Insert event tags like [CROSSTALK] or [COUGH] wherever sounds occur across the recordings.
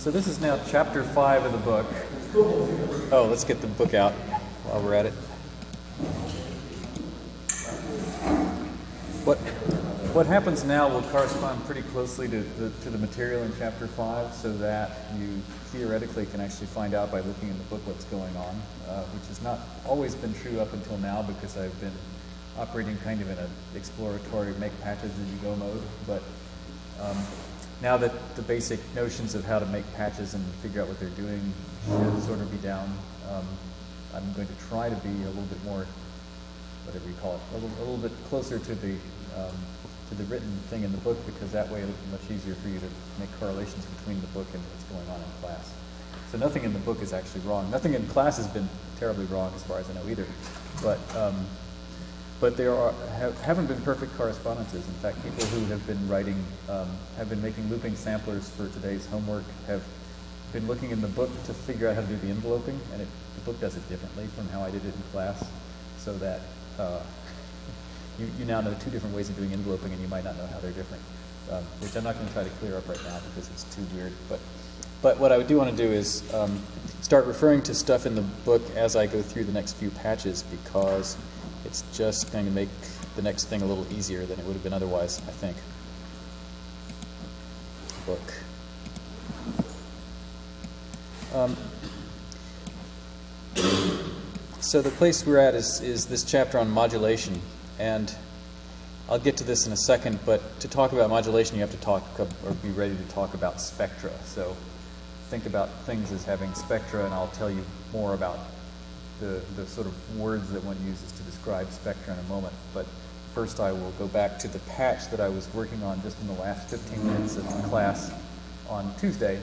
So this is now chapter five of the book. Oh, let's get the book out while we're at it. What what happens now will correspond pretty closely to the, to the material in chapter five, so that you theoretically can actually find out by looking in the book what's going on, uh, which has not always been true up until now because I've been operating kind of in an exploratory make patches as you go mode, but um, now that the basic notions of how to make patches and figure out what they're doing should sort of be down, um, I'm going to try to be a little bit more, whatever you call it, a little, a little bit closer to the um, to the written thing in the book because that way it'll be much easier for you to make correlations between the book and what's going on in class. So nothing in the book is actually wrong. Nothing in class has been terribly wrong as far as I know either. But um, but there are have, haven't been perfect correspondences. In fact, people who have been writing um, have been making looping samplers for today's homework have been looking in the book to figure out how to do the enveloping, and it, the book does it differently from how I did it in class, so that uh, you, you now know two different ways of doing enveloping, and you might not know how they're different, um, which I'm not going to try to clear up right now because it's too weird. But but what I do want to do is um, start referring to stuff in the book as I go through the next few patches because it's just going to make the next thing a little easier than it would have been otherwise, I think. Book. Um, so the place we're at is, is this chapter on modulation, and I'll get to this in a second, but to talk about modulation, you have to talk or be ready to talk about spectra. So think about things as having spectra, and I'll tell you more about the, the sort of words that one uses describe spectra in a moment. But first I will go back to the patch that I was working on just in the last 15 minutes of class on Tuesday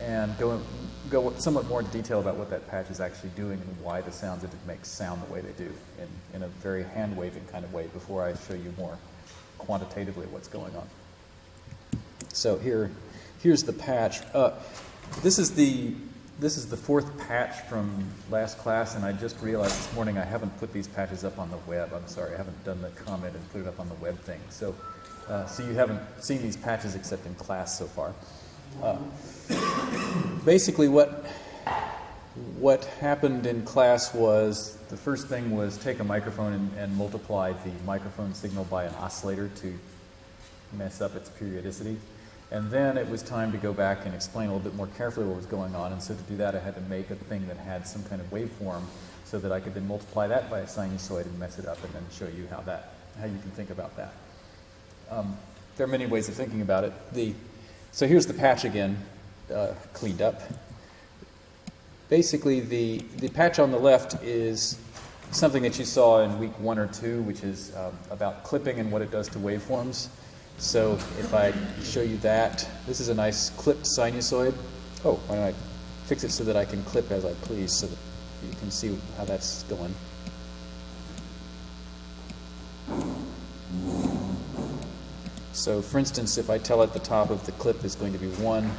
and go, go somewhat more into detail about what that patch is actually doing and why the sounds of it make sound the way they do in, in a very hand-waving kind of way before I show you more quantitatively what's going on. So here, here's the patch. Uh, this is the this is the fourth patch from last class, and I just realized this morning I haven't put these patches up on the web. I'm sorry, I haven't done the comment and put it up on the web thing. So, uh, so you haven't seen these patches except in class so far. Uh, [COUGHS] basically, what what happened in class was the first thing was take a microphone and, and multiply the microphone signal by an oscillator to mess up its periodicity. And then it was time to go back and explain a little bit more carefully what was going on. And so to do that, I had to make a thing that had some kind of waveform so that I could then multiply that by a sinusoid and mess it up and then show you how that, how you can think about that. Um, there are many ways of thinking about it. The, so here's the patch again, uh, cleaned up. Basically, the, the patch on the left is something that you saw in week one or two, which is um, about clipping and what it does to waveforms. So if I show you that, this is a nice clipped sinusoid. Oh, why don't I fix it so that I can clip as I please so that you can see how that's going. So for instance, if I tell at the top of the clip is going to be 1,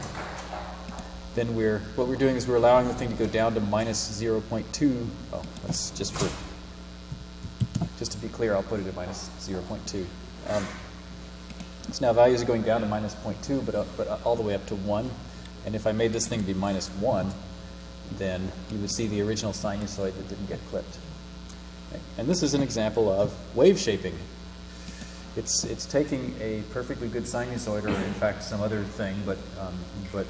then we're, what we're doing is we're allowing the thing to go down to minus 0.2. Oh, that's just for, just to be clear, I'll put it at minus 0.2. Um, so now values are going down to minus 0.2, but, uh, but uh, all the way up to 1. And if I made this thing be minus 1, then you would see the original sinusoid that didn't get clipped. And this is an example of wave shaping. It's, it's taking a perfectly good sinusoid, or in fact some other thing, but, um, but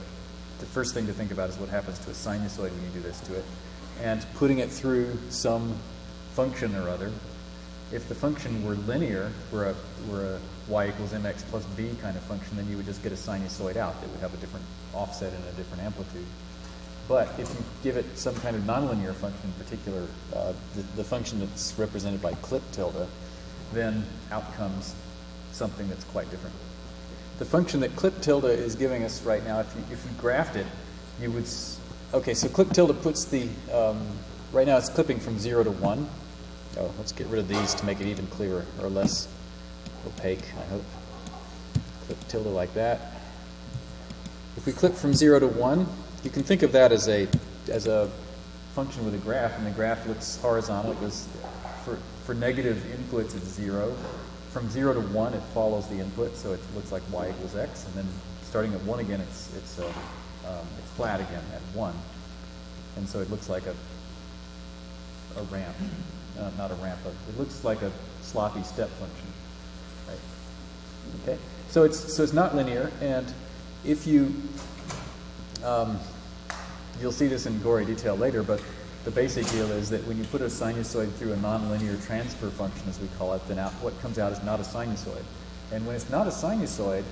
the first thing to think about is what happens to a sinusoid when you do this to it, and putting it through some function or other. If the function were linear, were a, were a y equals mx plus b kind of function, then you would just get a sinusoid out. It would have a different offset and a different amplitude. But if you give it some kind of nonlinear function, in particular uh, the, the, function that's represented by clip tilde, then out comes something that's quite different. The function that clip tilde is giving us right now, if you, if you graphed it, you would, okay, so clip tilde puts the, um, right now it's clipping from 0 to 1. Oh, let's get rid of these to make it even clearer or less opaque, I hope. Clip tilde like that. If we clip from 0 to 1, you can think of that as a, as a function with a graph, and the graph looks horizontal. It for, for negative inputs, it's 0. From 0 to 1, it follows the input, so it looks like y equals x, and then starting at 1 again, it's, it's uh, um, it's flat again at 1. And so it looks like a, a ramp. Uh, not a ramp, but it looks like a sloppy step function. Okay? So it's, so it's not linear, and if you, um, you'll see this in gory detail later, but the basic deal is that when you put a sinusoid through a nonlinear transfer function, as we call it, then out, what comes out is not a sinusoid. And when it's not a sinusoid,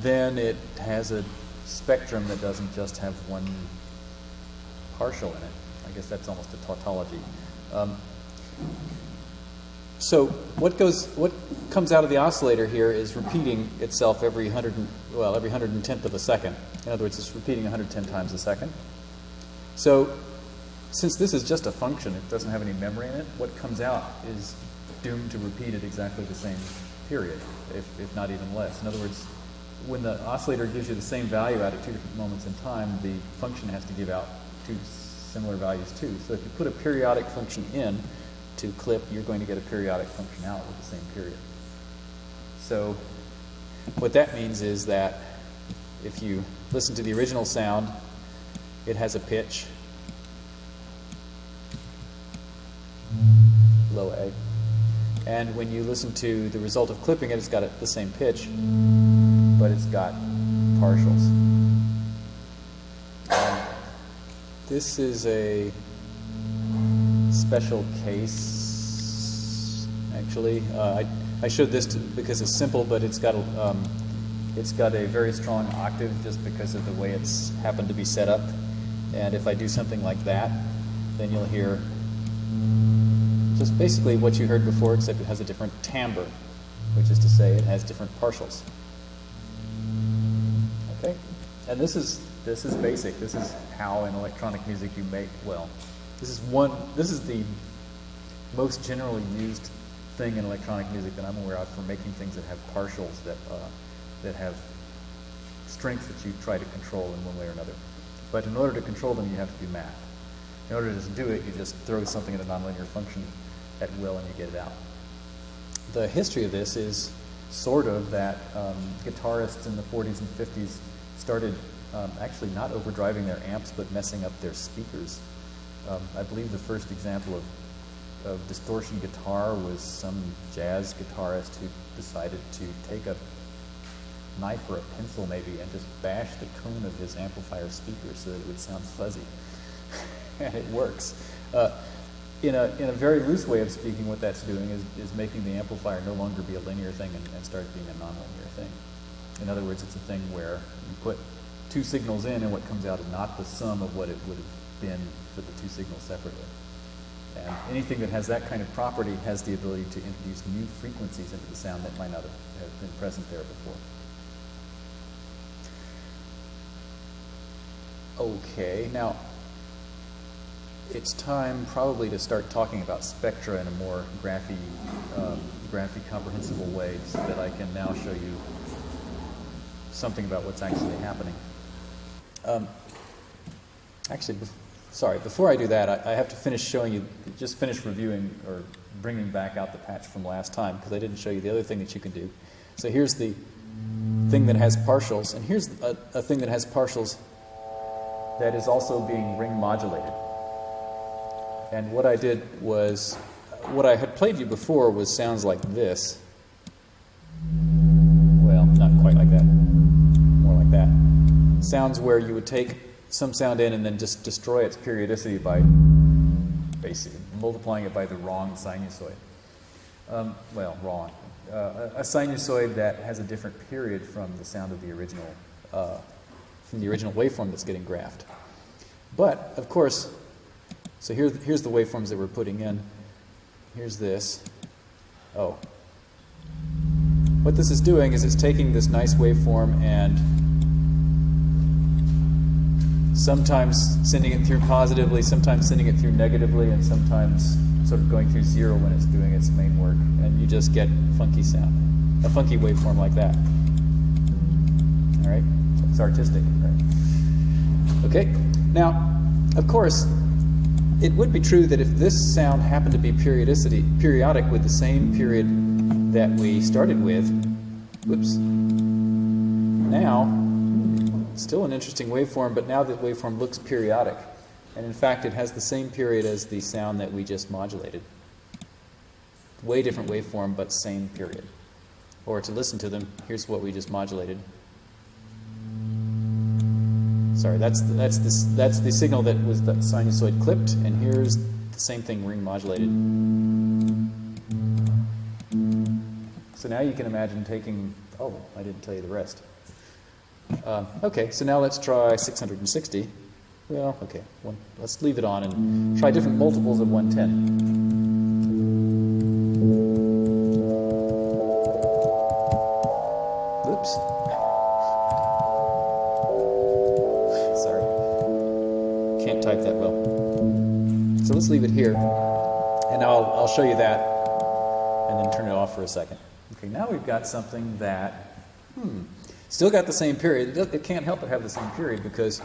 then it has a spectrum that doesn't just have one partial in it. I guess that's almost a tautology. Um, so what goes, what comes out of the oscillator here is repeating itself every hundred, well, every hundred and tenth of a second. In other words, it's repeating 110 times a second. So since this is just a function, it doesn't have any memory in it, what comes out is doomed to repeat at exactly the same period, if, if not even less. In other words, when the oscillator gives you the same value out at two different moments in time, the function has to give out two similar values too. So if you put a periodic function in to clip, you're going to get a periodic function out with the same period. So what that means is that if you listen to the original sound, it has a pitch, low A. And when you listen to the result of clipping it, it's got the same pitch, but it's got partials. This is a special case, actually. Uh, I, I showed this to, because it's simple, but it's got a, um, it's got a very strong octave just because of the way it's happened to be set up. And if I do something like that, then you'll hear just basically what you heard before, except it has a different timbre, which is to say it has different partials. Okay? And this is this is basic. This is how in electronic music you make well. This is one this is the most generally used thing in electronic music that I'm aware of for making things that have partials that uh, that have strengths that you try to control in one way or another. But in order to control them, you have to do math. In order to just do it, you just throw something in a nonlinear function at will and you get it out. The history of this is sort of that um, guitarists in the 40s and 50s started um, actually not overdriving their amps but messing up their speakers. Um, I believe the first example of, of distortion guitar was some jazz guitarist who decided to take a knife or a pencil maybe and just bash the cone of his amplifier speaker so that it would sound fuzzy. [LAUGHS] and it works. Uh, in a, in a very loose way of speaking, what that's doing is, is making the amplifier no longer be a linear thing and, and start being a nonlinear thing. In other words, it's a thing where you put two signals in and what comes out is not the sum of what it would have been for the two signals separately. And anything that has that kind of property has the ability to introduce new frequencies into the sound that might not have been present there before. Okay, now it's time probably to start talking about spectra in a more graphy, um, graphy comprehensible way so that I can now show you something about what's actually happening. Um, actually, sorry, before I do that, I, I, have to finish showing you, just finish reviewing or bringing back out the patch from last time because I didn't show you the other thing that you can do. So here's the thing that has partials, and here's a, a thing that has partials that is also being ring modulated. And what I did was, what I had played you before was sounds like this. Well, not quite like that. More like that. Sounds where you would take some sound in and then just destroy its periodicity by basically multiplying it by the wrong sinusoid. Um, well, wrong. Uh, a sinusoid that has a different period from the sound of the original, uh, from the original waveform that's getting graphed. But of course, so here, here's the waveforms that we're putting in. Here's this. Oh. What this is doing is it's taking this nice waveform and sometimes sending it through positively, sometimes sending it through negatively, and sometimes sort of going through zero when it's doing its main work. And you just get funky sound, a funky waveform like that. All right? It's artistic, right? Okay? Now, of course, it would be true that if this sound happened to be periodicity, periodic with the same period that we started with, whoops, now, still an interesting waveform, but now the waveform looks periodic. And in fact, it has the same period as the sound that we just modulated. Way different waveform, but same period. Or to listen to them, here's what we just modulated. Sorry, that's the, that's this that's the signal that was the sinusoid clipped, and here's the same thing ring modulated. So now you can imagine taking. Oh, I didn't tell you the rest. Uh, okay, so now let's try 660. Well, okay, one, let's leave it on and try different multiples of 110. Oops. Sorry. Can't type that well. So let's leave it here. And I'll, I'll show you that and then turn it off for a second. Okay, now we've got something that, hmm, still got the same period. It, can't help but have the same period because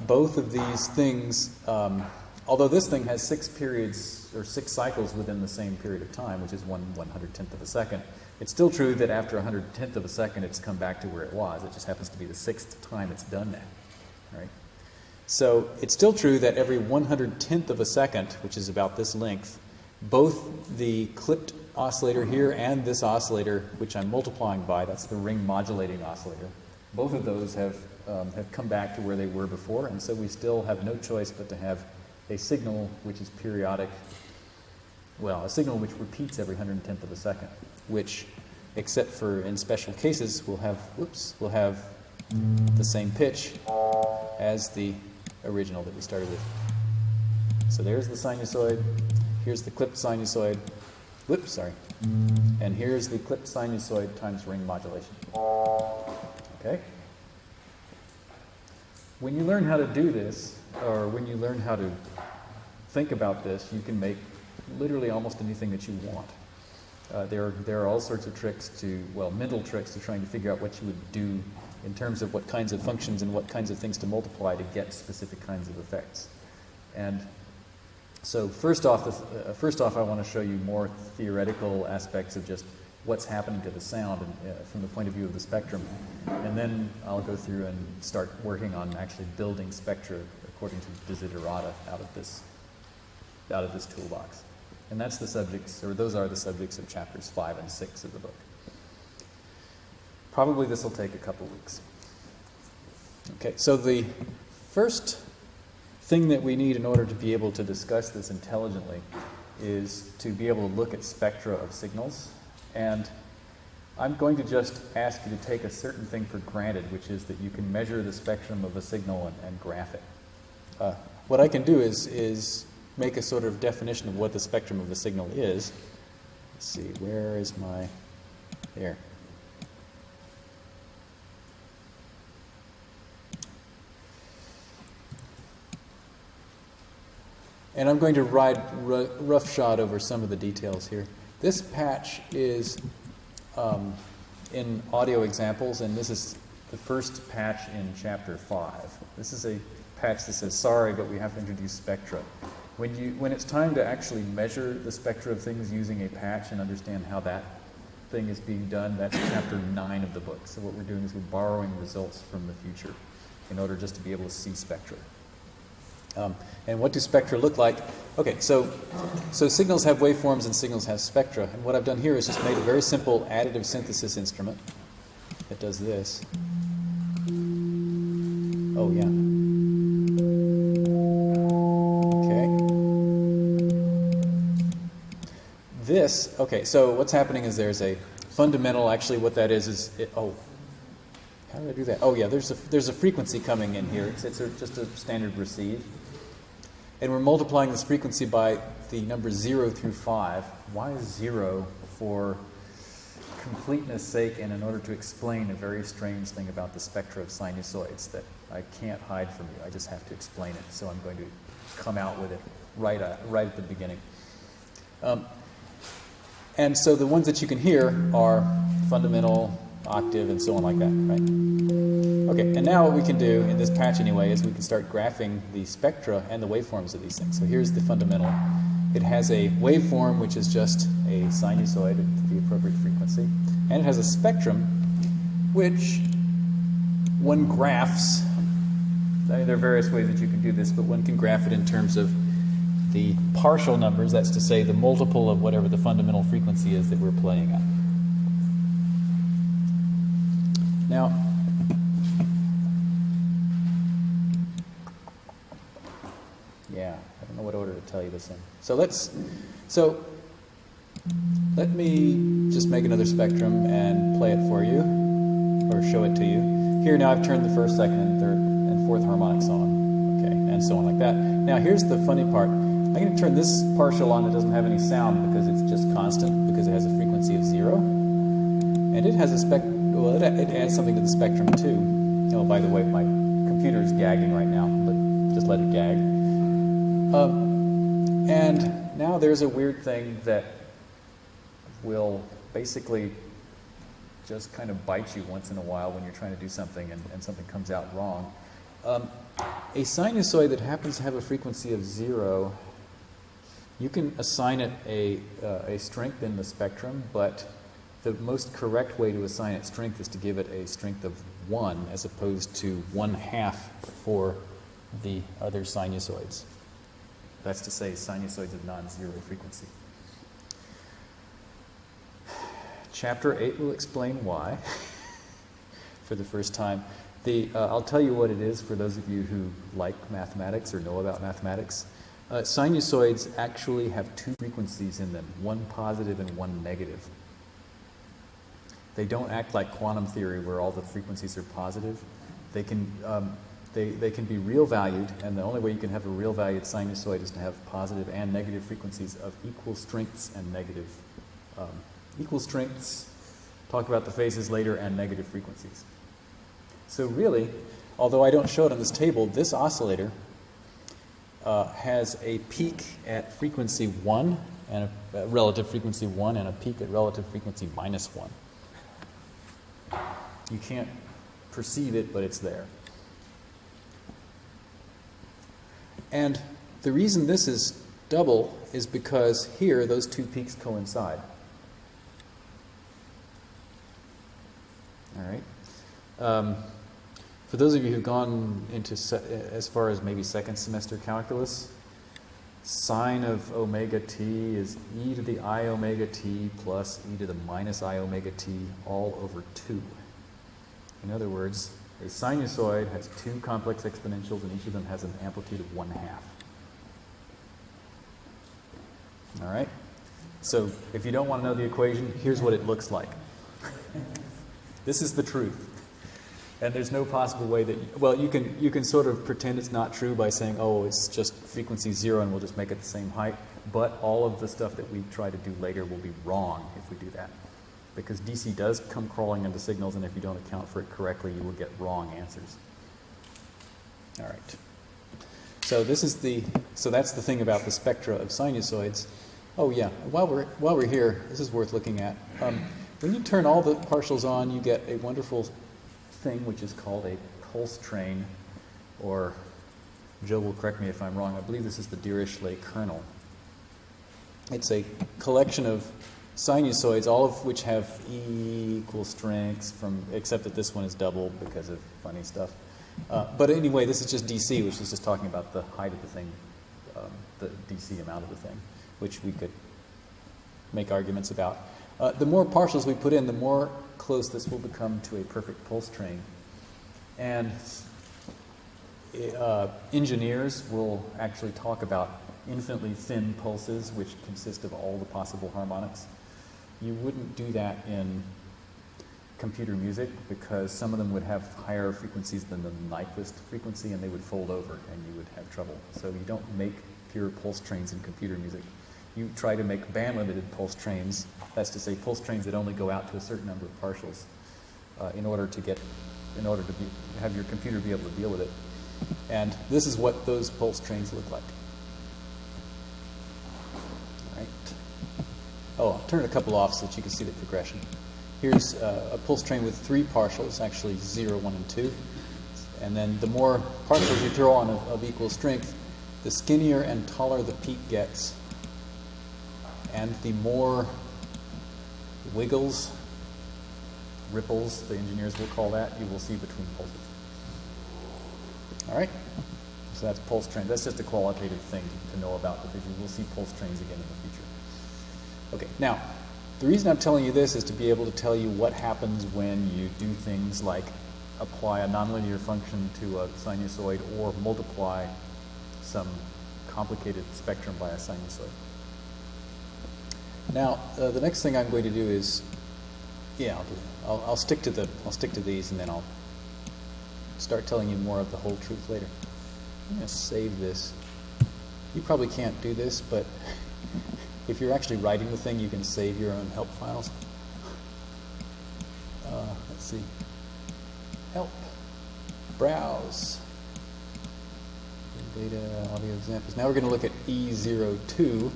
both of these things, um, although this thing has six periods or six cycles within the same period of time, which is one one hundred tenth of a second, it's still true that after a hundred tenth of a second, it's come back to where it was. It just happens to be the sixth time it's done that, right? So it's still true that every one hundred tenth of a second, which is about this length, both the clipped oscillator here and this oscillator, which I'm multiplying by, that's the ring modulating oscillator, both of those have, um, have come back to where they were before, and so we still have no choice but to have a signal which is periodic, well, a signal which repeats every 110th of a second, which, except for in special cases, will have, whoops, will have the same pitch as the original that we started with. So there's the sinusoid, here's the clipped sinusoid, whoops, sorry, and here's the clipped sinusoid times ring modulation. Okay? When you learn how to do this, or when you learn how to think about this, you can make literally almost anything that you want. Uh, there, there are all sorts of tricks to, well, mental tricks to trying to figure out what you would do in terms of what kinds of functions and what kinds of things to multiply to get specific kinds of effects. And so first off, uh, first off, I want to show you more theoretical aspects of just what's happening to the sound and, uh, from the point of view of the spectrum. And then I'll go through and start working on actually building spectra according to desiderata out of this, out of this toolbox. And that's the subjects, or those are the subjects of chapters five and six of the book. Probably this will take a couple weeks. Okay, so the first thing that we need in order to be able to discuss this intelligently is to be able to look at spectra of signals. And I'm going to just ask you to take a certain thing for granted, which is that you can measure the spectrum of a signal and, and graph it. Uh, what I can do is, is make a sort of definition of what the spectrum of the signal is. Let's see, where is my, there. And I'm going to ride roughshod over some of the details here. This patch is um, in audio examples, and this is the first patch in chapter 5. This is a patch that says, sorry, but we have to introduce spectra. When, you, when it's time to actually measure the spectra of things using a patch and understand how that thing is being done, that's chapter 9 of the book. So what we're doing is we're borrowing results from the future in order just to be able to see spectra. Um, and what do spectra look like? Okay, so, so signals have waveforms and signals have spectra. And what I've done here is just made a very simple additive synthesis instrument that does this. Oh, yeah. Okay. This, okay, so what's happening is there's a fundamental, actually what that is is, it, oh, how do I do that? Oh yeah, there's a, there's a frequency coming in here. It's, it's a, just a standard receive. And we're multiplying this frequency by the numbers 0 through 5. Why 0? For completeness sake and in order to explain a very strange thing about the spectra of sinusoids that I can't hide from you. I just have to explain it. So I'm going to come out with it right, uh, right at the beginning. Um, and so the ones that you can hear are fundamental, octave, and so on like that, right? Okay, and now what we can do in this patch anyway is we can start graphing the spectra and the waveforms of these things. So here's the fundamental. It has a waveform which is just a sinusoid at the appropriate frequency, and it has a spectrum which one graphs I mean, there are various ways that you can do this, but one can graph it in terms of the partial numbers, that's to say the multiple of whatever the fundamental frequency is that we're playing at. Now, yeah, I don't know what order to tell you this in. So let's, so let me just make another spectrum and play it for you, or show it to you. Here now I've turned the first, second, and third, and fourth harmonics on, okay, and so on like that. Now here's the funny part. I'm going to turn this partial on that doesn't have any sound because it's just constant, because it has a frequency of zero. And it has a spec, well, it, it adds something to the spectrum too. Oh, by the way, my computer is gagging right now, but just let it gag. Um, and now there's a weird thing that will basically just kind of bite you once in a while when you're trying to do something and, and something comes out wrong. Um, a sinusoid that happens to have a frequency of zero, you can assign it a, uh, a strength in the spectrum, but the most correct way to assign it strength is to give it a strength of 1 as opposed to 1 half for the other sinusoids. That's to say, sinusoids of non zero frequency. Chapter 8 will explain why [LAUGHS] for the first time. The, uh, I'll tell you what it is for those of you who like mathematics or know about mathematics. Uh, sinusoids actually have two frequencies in them, one positive and one negative. They don't act like quantum theory where all the frequencies are positive. They can, um, they, they can be real valued, and the only way you can have a real valued sinusoid is to have positive and negative frequencies of equal strengths and negative um, equal strengths, talk about the phases later, and negative frequencies. So really, although I don't show it on this table, this oscillator uh, has a peak at frequency 1 and a, a, relative frequency 1 and a peak at relative frequency minus 1. You can't perceive it, but it's there. And the reason this is double is because here those two peaks coincide. All right. Um, for those of you who've gone into as far as maybe second semester calculus, sine of omega t is e to the i omega t plus e to the minus i omega t all over 2. In other words, a sinusoid has two complex exponentials and each of them has an amplitude of 1 half. All right? So if you don't want to know the equation, here's what it looks like. This is the truth. And there's no possible way that, well, you can, you can sort of pretend it's not true by saying, oh, it's just frequency zero and we'll just make it the same height. But all of the stuff that we try to do later will be wrong if we do that. Because DC does come crawling into signals, and if you don't account for it correctly, you will get wrong answers. All right. So this is the, so that's the thing about the spectra of sinusoids. Oh yeah, while we're, while we're here, this is worth looking at. Um, when you turn all the partials on, you get a wonderful thing which is called a pulse train, or Joe will correct me if I'm wrong, I believe this is the Dirichlet kernel. It's a collection of sinusoids, all of which have equal strengths, from except that this one is double because of funny stuff. Uh, but anyway, this is just DC, which is just talking about the height of the thing, um, the DC amount of the thing, which we could make arguments about. Uh, the more partials we put in, the more close this will become to a perfect pulse train. And uh, engineers will actually talk about infinitely thin pulses, which consist of all the possible harmonics. You wouldn't do that in computer music because some of them would have higher frequencies than the Nyquist frequency and they would fold over and you would have trouble. So you don't make pure pulse trains in computer music you try to make band-limited pulse trains, that's to say pulse trains that only go out to a certain number of partials uh, in order to get, in order to be, have your computer be able to deal with it. And this is what those pulse trains look like. All right. Oh, I'll turn a couple off so that you can see the progression. Here's uh, a pulse train with three partials, actually 0, 1, and 2. And then the more partials you throw on of, of equal strength, the skinnier and taller the peak gets, and the more wiggles, ripples, the engineers will call that, you will see between pulses. All right? So that's pulse train. That's just a qualitative thing to know about because you will see pulse trains again in the future. Okay, now, the reason I'm telling you this is to be able to tell you what happens when you do things like apply a nonlinear function to a sinusoid or multiply some complicated spectrum by a sinusoid. Now, uh, the next thing I'm going to do is, yeah, I'll, do, I'll, I'll stick to the, I'll stick to these, and then I'll start telling you more of the whole truth later. I'm going to save this. You probably can't do this, but [LAUGHS] if you're actually writing the thing, you can save your own help files. Uh, let's see. Help. Browse. Data, audio examples. Now we're going to look at E02.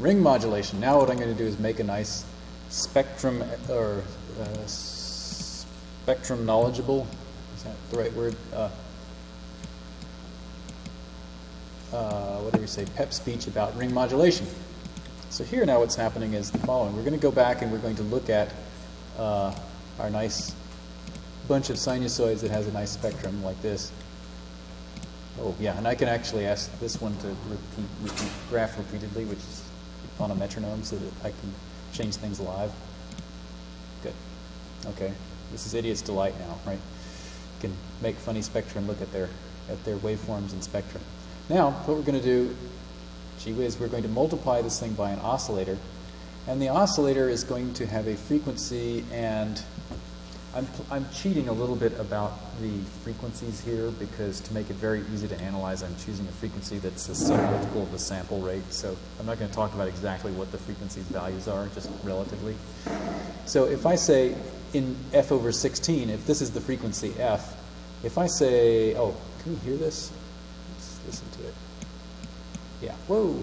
Ring modulation. Now what I'm going to do is make a nice spectrum or uh, spectrum knowledgeable. Is that the right word? Uh, uh, what do we say? Pep speech about ring modulation. So here now what's happening is the following. We're going to go back and we're going to look at uh, our nice bunch of sinusoids that has a nice spectrum like this. Oh, yeah, and I can actually ask this one to repeat, repeat graph repeatedly, which is on a metronome so that I can change things live. Good. Okay. This is idiot's delight now, right? You can make funny spectrum look at their at their waveforms and spectrum. Now, what we're going to do, gee whiz, we're going to multiply this thing by an oscillator. And the oscillator is going to have a frequency and I'm, I'm cheating a little bit about the frequencies here because to make it very easy to analyze, I'm choosing a frequency that's a submultiple of the sample rate. So I'm not going to talk about exactly what the frequency's values are, just relatively. So if I say in f over 16, if this is the frequency f, if I say, oh, can we hear this? Listen to it. Yeah, whoa.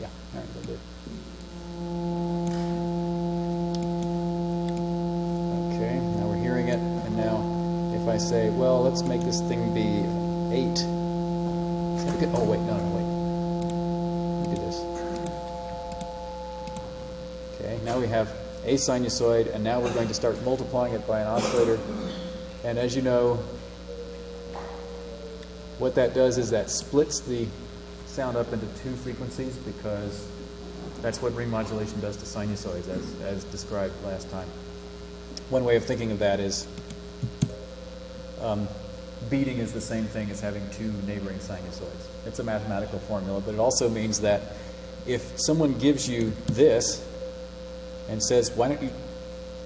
Yeah, all right, a little bit. Okay, now we're hearing it, and now if I say, well, let's make this thing be 8. Oh, wait, no, no, wait. Let me do this. Okay, now we have a sinusoid, and now we're going to start multiplying it by an oscillator. And as you know, what that does is that splits the sound up into two frequencies because that's what ring modulation does to sinusoids, as, as described last time. One way of thinking of that is um, beating is the same thing as having two neighboring sinusoids. It's a mathematical formula, but it also means that if someone gives you this and says, why don't you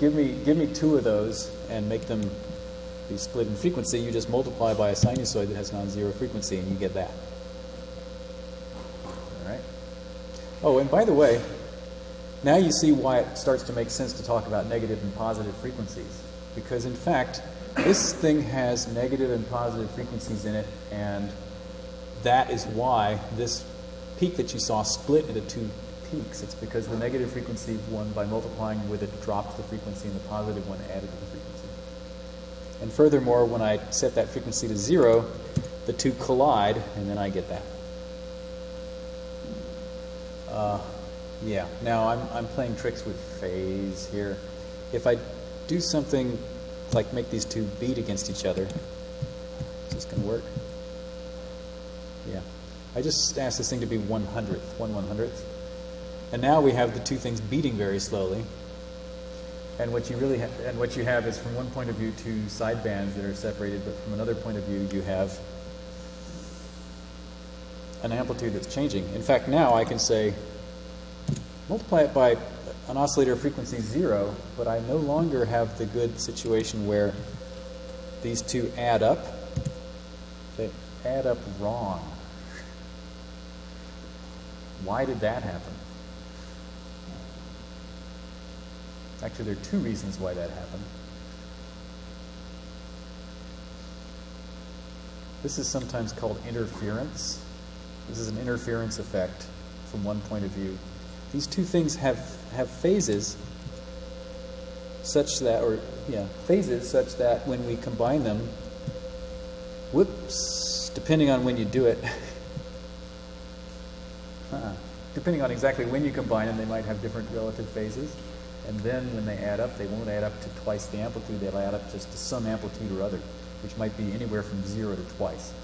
give me, give me two of those and make them be split in frequency, you just multiply by a sinusoid that has non-zero frequency and you get that. All right? Oh, and by the way, now you see why it starts to make sense to talk about negative and positive frequencies. Because in fact, this thing has negative and positive frequencies in it, and that is why this peak that you saw split into two peaks. It's because the negative frequency one, by multiplying with it, dropped the frequency, and the positive one added to the frequency. And furthermore, when I set that frequency to zero, the two collide, and then I get that. Uh, yeah, now I'm, I'm playing tricks with phase here. If I do something like make these two beat against each other, is this going to work? Yeah. I just asked this thing to be one hundredth, one one hundredth. And now we have the two things beating very slowly. And what you really and what you have is from one point of view two side bands that are separated, but from another point of view you have an amplitude that's changing. In fact, now I can say multiply it by an oscillator frequency zero, but I no longer have the good situation where these two add up. They add up wrong. Why did that happen? Actually, there are two reasons why that happened. This is sometimes called interference. This is an interference effect from one point of view. These two things have, have phases such that, or yeah, phases such that when we combine them, whoops, depending on when you do it, [LAUGHS] uh depending on exactly when you combine them, they might have different relative phases. And then when they add up, they won't add up to twice the amplitude, they'll add up just to some amplitude or other, which might be anywhere from zero to twice,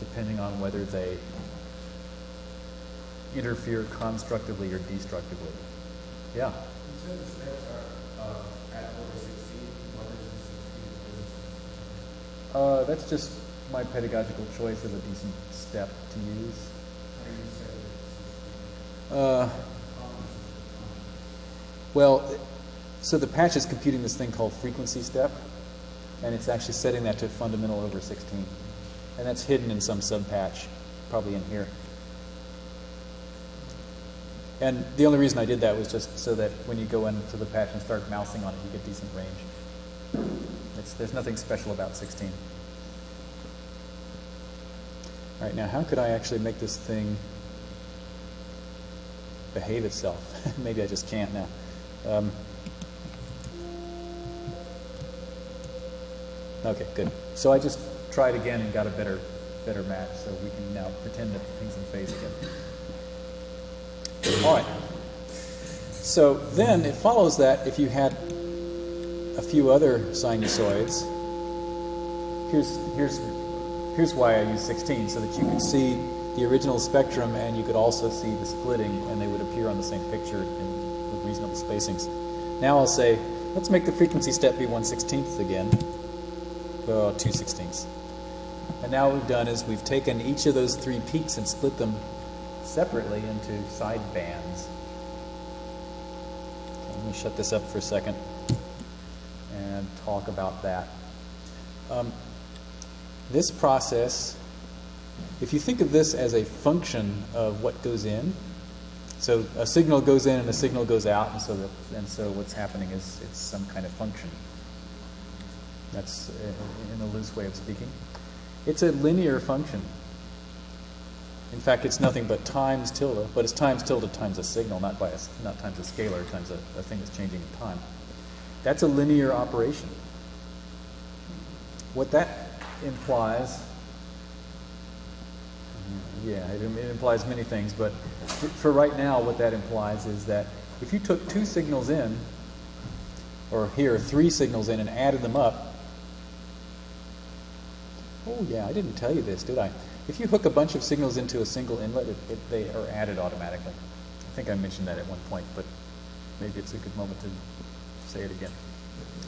depending on whether they interfere constructively or destructively. Yeah? You said the steps are uh, at order 16. What is the 16th? Uh, that's just my pedagogical choice of a decent step to use. How do you say it's Uh, 16? Well, so the patch is computing this thing called frequency step, and it's actually setting that to fundamental over 16. And that's hidden in some subpatch, probably in here. And the only reason I did that was just so that when you go into the patch and start mousing on it, you get decent range. It's, there's nothing special about 16. All right, now how could I actually make this thing behave itself? [LAUGHS] Maybe I just can't now. Um, okay, good. So I just tried again and got a better, better match. So we can now pretend that things in phase again. All right. So then it follows that if you had a few other sinusoids, here's here's here's why I use 16 so that you could see the original spectrum and you could also see the splitting and they would appear on the same picture reasonable spacings. Now I'll say let's make the frequency step be 1 16th again. Well, 2 16ths. And now what we've done is we've taken each of those three peaks and split them separately into side bands. Okay, let me shut this up for a second and talk about that. Um, this process, if you think of this as a function of what goes in, so a signal goes in and a signal goes out, and so that, and so what's happening is it's some kind of function. That's uh, in a loose way of speaking. It's a linear function. In fact, it's nothing but times tilde, but it's times tilde times a signal, not by a, not times a scalar, times a, a thing that's changing in time. That's a linear operation. What that implies, yeah, it, it implies many things, but for, for right now, what that implies is that if you took two signals in, or here, three signals in, and added them up, oh yeah, I didn't tell you this, did I? If you hook a bunch of signals into a single inlet, it, it, they are added automatically. I think I mentioned that at one point, but maybe it's a good moment to say it again.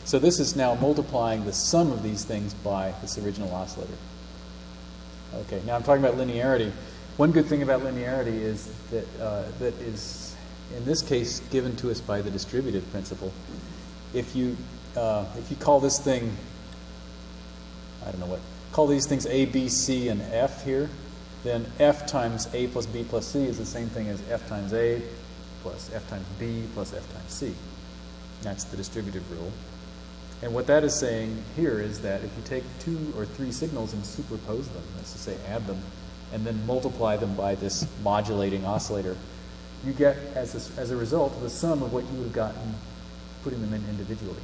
So this is now multiplying the sum of these things by this original oscillator. Okay, now I'm talking about linearity. One good thing about linearity is that uh, that is, in this case, given to us by the distributive principle. If you uh, if you call this thing, I don't know what, call these things A, B, C, and F here, then F times A plus B plus C is the same thing as F times A plus F times B plus F times C. That's the distributive rule. And what that is saying here is that if you take two or three signals and superpose them, that's to say add them, and then multiply them by this modulating oscillator, you get, as a, as a result, the sum of what you would have gotten putting them in individually.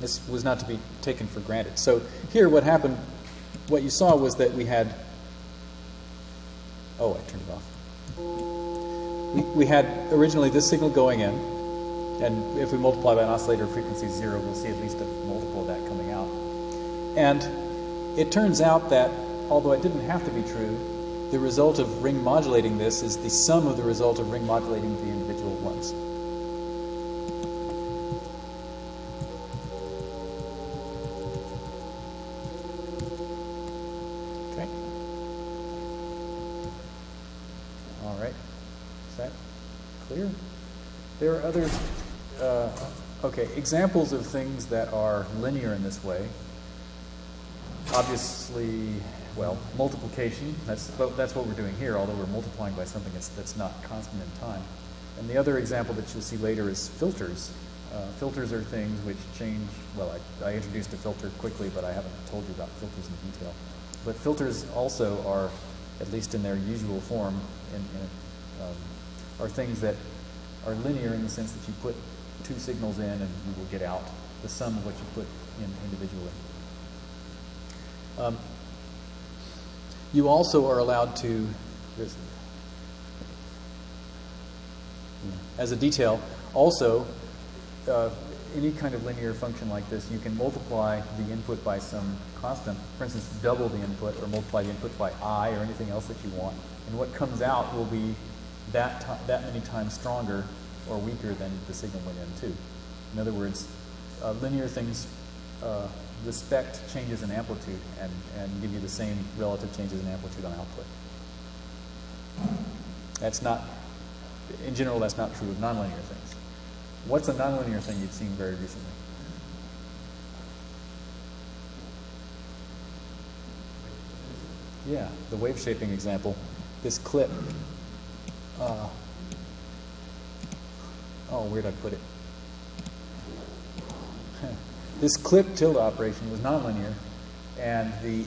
This was not to be taken for granted. So here what happened, what you saw was that we had, oh, I turned it off. We, we had originally this signal going in, and if we multiply by an oscillator frequency zero, we'll see at least a multiple of that coming out. And it turns out that, although it didn't have to be true, the result of ring modulating this is the sum of the result of ring modulating the individual ones. Okay. All right. Is that clear? There are other, uh, okay, examples of things that are linear in this way. Obviously, well, multiplication, that's, that's what we're doing here, although we're multiplying by something that's, that's not constant in time. And the other example that you'll see later is filters. Uh, filters are things which change, well, I, I introduced a filter quickly, but I haven't told you about filters in detail. But filters also are, at least in their usual form, in, in, um, are things that are linear in the sense that you put two signals in and you will get out the sum of what you put in individually. Um, you also are allowed to, as a detail, Also, uh, any kind of linear function like this, you can multiply the input by some constant. For instance, double the input or multiply the input by i or anything else that you want. And what comes out will be that, that many times stronger or weaker than the signal went in to. In other words, uh, linear things uh, respect changes in amplitude and, and give you the same relative changes in amplitude on output. That's not, in general, that's not true of nonlinear things. What's a nonlinear thing you've seen very recently? Yeah, the wave shaping example. This clip. Uh, oh, where'd I put it? [LAUGHS] this clip tilde operation was nonlinear, and the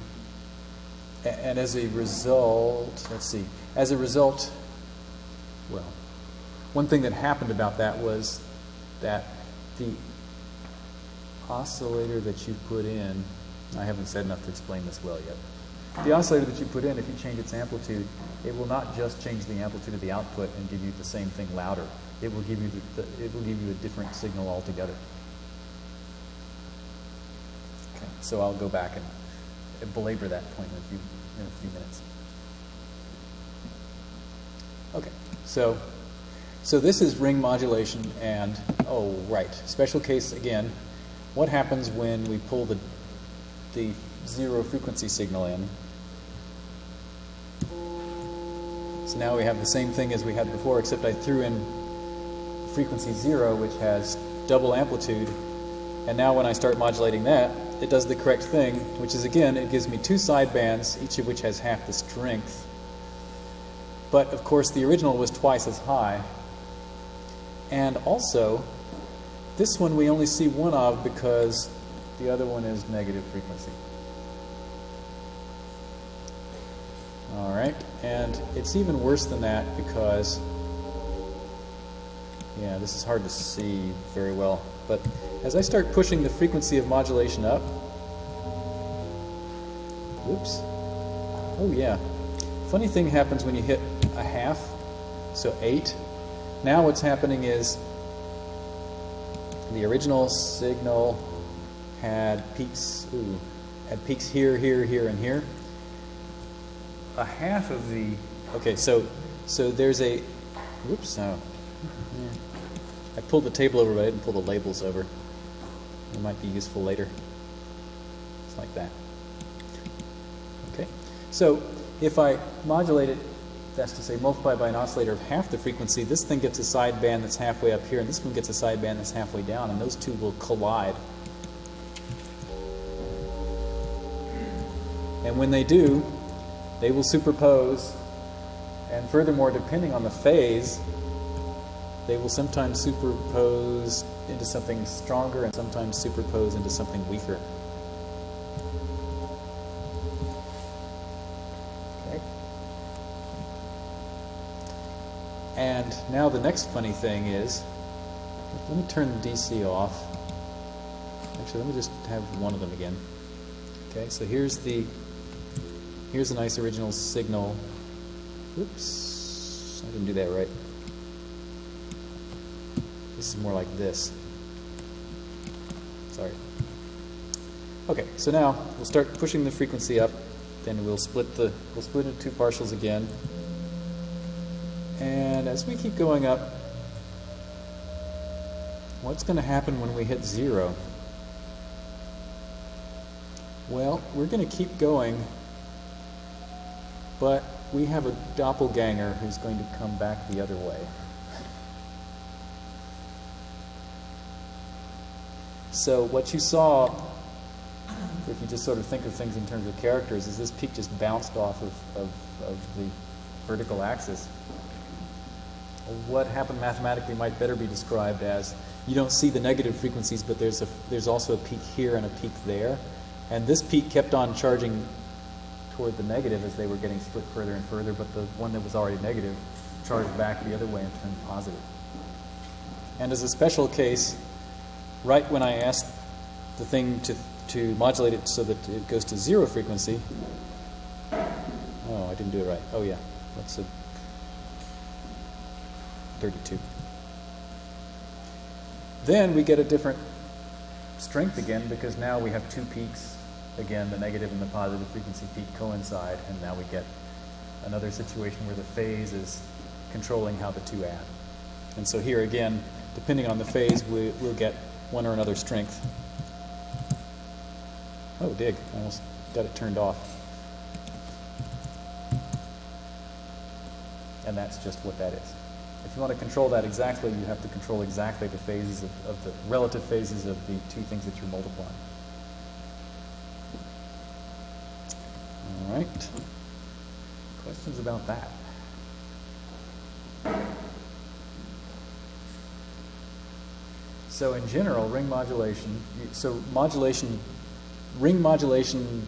and as a result, let's see, as a result, well, one thing that happened about that was that the oscillator that you put in, I haven't said enough to explain this well yet. The oscillator that you put in, if you change its amplitude, it will not just change the amplitude of the output and give you the same thing louder. It will give you the, it will give you a different signal altogether. Okay, so I'll go back and belabor that point in a few in a few minutes. Okay, so so this is ring modulation, and oh right, special case again. What happens when we pull the the zero frequency signal in? So now we have the same thing as we had before, except I threw in frequency zero, which has double amplitude, and now when I start modulating that, it does the correct thing, which is again, it gives me two side bands, each of which has half the strength. But of course, the original was twice as high. And also, this one we only see one of because the other one is negative frequency. All right, and it's even worse than that because, yeah, this is hard to see very well. But as I start pushing the frequency of modulation up, oops, oh yeah, funny thing happens when you hit a half, so 8. Now what's happening is the original signal had peaks, ooh, had peaks here, here, here, and here. A half of the, okay, so so there's a, whoops, no. I pulled the table over, but I didn't pull the labels over. It might be useful later. It's like that. Okay, so if I modulate it, that's to say multiply by an oscillator of half the frequency, this thing gets a sideband that's halfway up here, and this one gets a sideband that's halfway down, and those two will collide. And when they do, they will superpose, and furthermore, depending on the phase, they will sometimes superpose into something stronger and sometimes superpose into something weaker. Okay. And now the next funny thing is, let me turn the DC off. Actually, let me just have one of them again. Okay, so here's the here's a nice original signal. Oops, I didn't do that right. This is more like this. Sorry. Okay, so now we'll start pushing the frequency up. Then we'll split the we'll split into two partials again. And as we keep going up, what's going to happen when we hit zero? Well, we're going to keep going, but we have a doppelganger who's going to come back the other way. So what you saw, if you just sort of think of things in terms of characters, is this peak just bounced off of, of, of the vertical axis. What happened mathematically might better be described as you don't see the negative frequencies, but there's, a, there's also a peak here and a peak there. And this peak kept on charging toward the negative as they were getting split further and further, but the one that was already negative charged back the other way and turned positive. And as a special case, right when I asked the thing to, to modulate it so that it goes to zero frequency, oh, I didn't do it right. Oh, yeah, that's a 32. Then we get a different strength again because now we have two peaks. Again, the negative and the positive frequency peak coincide, and now we get another situation where the phase is controlling how the two add. And so here again, depending on the phase, we, we'll get one or another strength. Oh, dig. I almost got it turned off. And that's just what that is. If you want to control that exactly, you have to control exactly the phases of, of the relative phases of the two things that you're multiplying. All right. Questions about that? So in general, ring modulation, so modulation, ring modulation,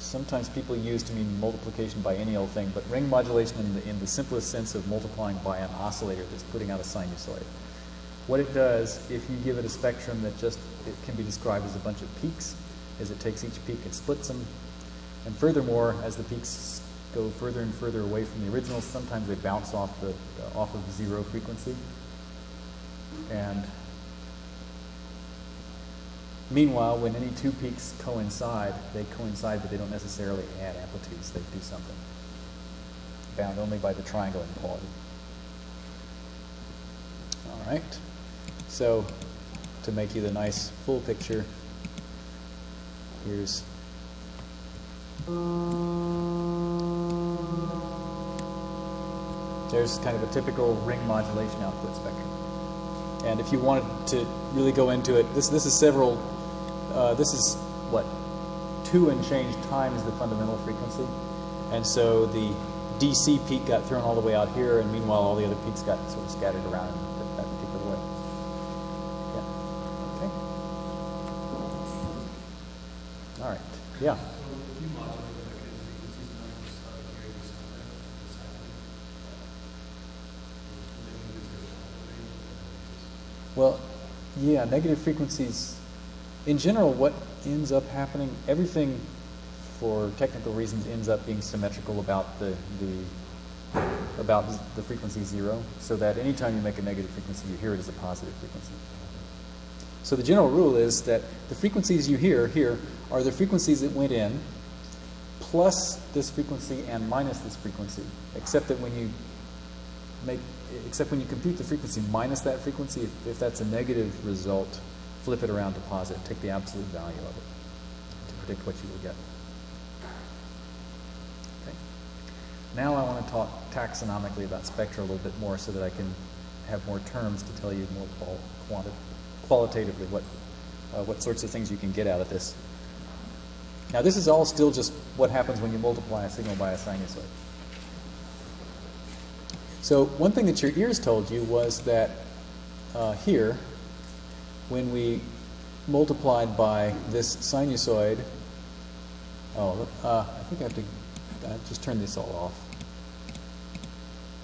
sometimes people use to mean multiplication by any old thing, but ring modulation in the, in the simplest sense of multiplying by an oscillator that's putting out a sinusoid. What it does, if you give it a spectrum that just, it can be described as a bunch of peaks, is it takes each peak and splits them. And furthermore, as the peaks go further and further away from the original, sometimes they bounce off the, uh, off of zero frequency. And meanwhile, when any two peaks coincide, they coincide, but they don't necessarily add amplitudes. They do something bound only by the triangle inequality. All right. So to make you the nice full picture, here's there's kind of a typical ring modulation output spectrum. And if you wanted to really go into it, this this is several. Uh, this is what two and change times the fundamental frequency, and so the DC peak got thrown all the way out here, and meanwhile all the other peaks got sort of scattered around in that particular way. Yeah. Okay. All right. Yeah. Yeah, negative frequencies. In general, what ends up happening, everything for technical reasons ends up being symmetrical about the, the about the frequency zero, so that anytime you make a negative frequency, you hear it as a positive frequency. So the general rule is that the frequencies you hear here are the frequencies that went in plus this frequency and minus this frequency, except that when you make except when you compute the frequency minus that frequency, if, if that's a negative result, flip it around to positive. Take the absolute value of it to predict what you will get. Okay. Now I want to talk taxonomically about spectra a little bit more so that I can have more terms to tell you more qual quanti qualitatively what, uh, what sorts of things you can get out of this. Now this is all still just what happens when you multiply a signal by a sinusoid. So one thing that your ears told you was that uh, here, when we multiplied by this sinusoid, oh, uh, I think I have to uh, just turn this all off.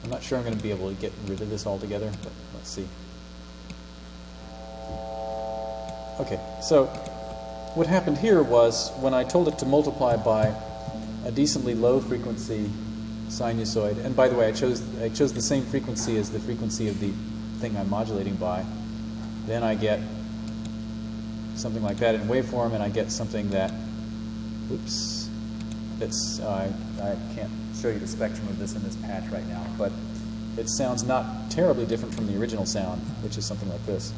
I'm not sure I'm going to be able to get rid of this altogether, but let's see. Okay, so what happened here was when I told it to multiply by a decently low frequency sinusoid. And by the way, I chose I chose the same frequency as the frequency of the thing I'm modulating by. Then I get something like that in waveform, and I get something that, oops, that's uh, I can't show you the spectrum of this in this patch right now, but it sounds not terribly different from the original sound, which is something like this.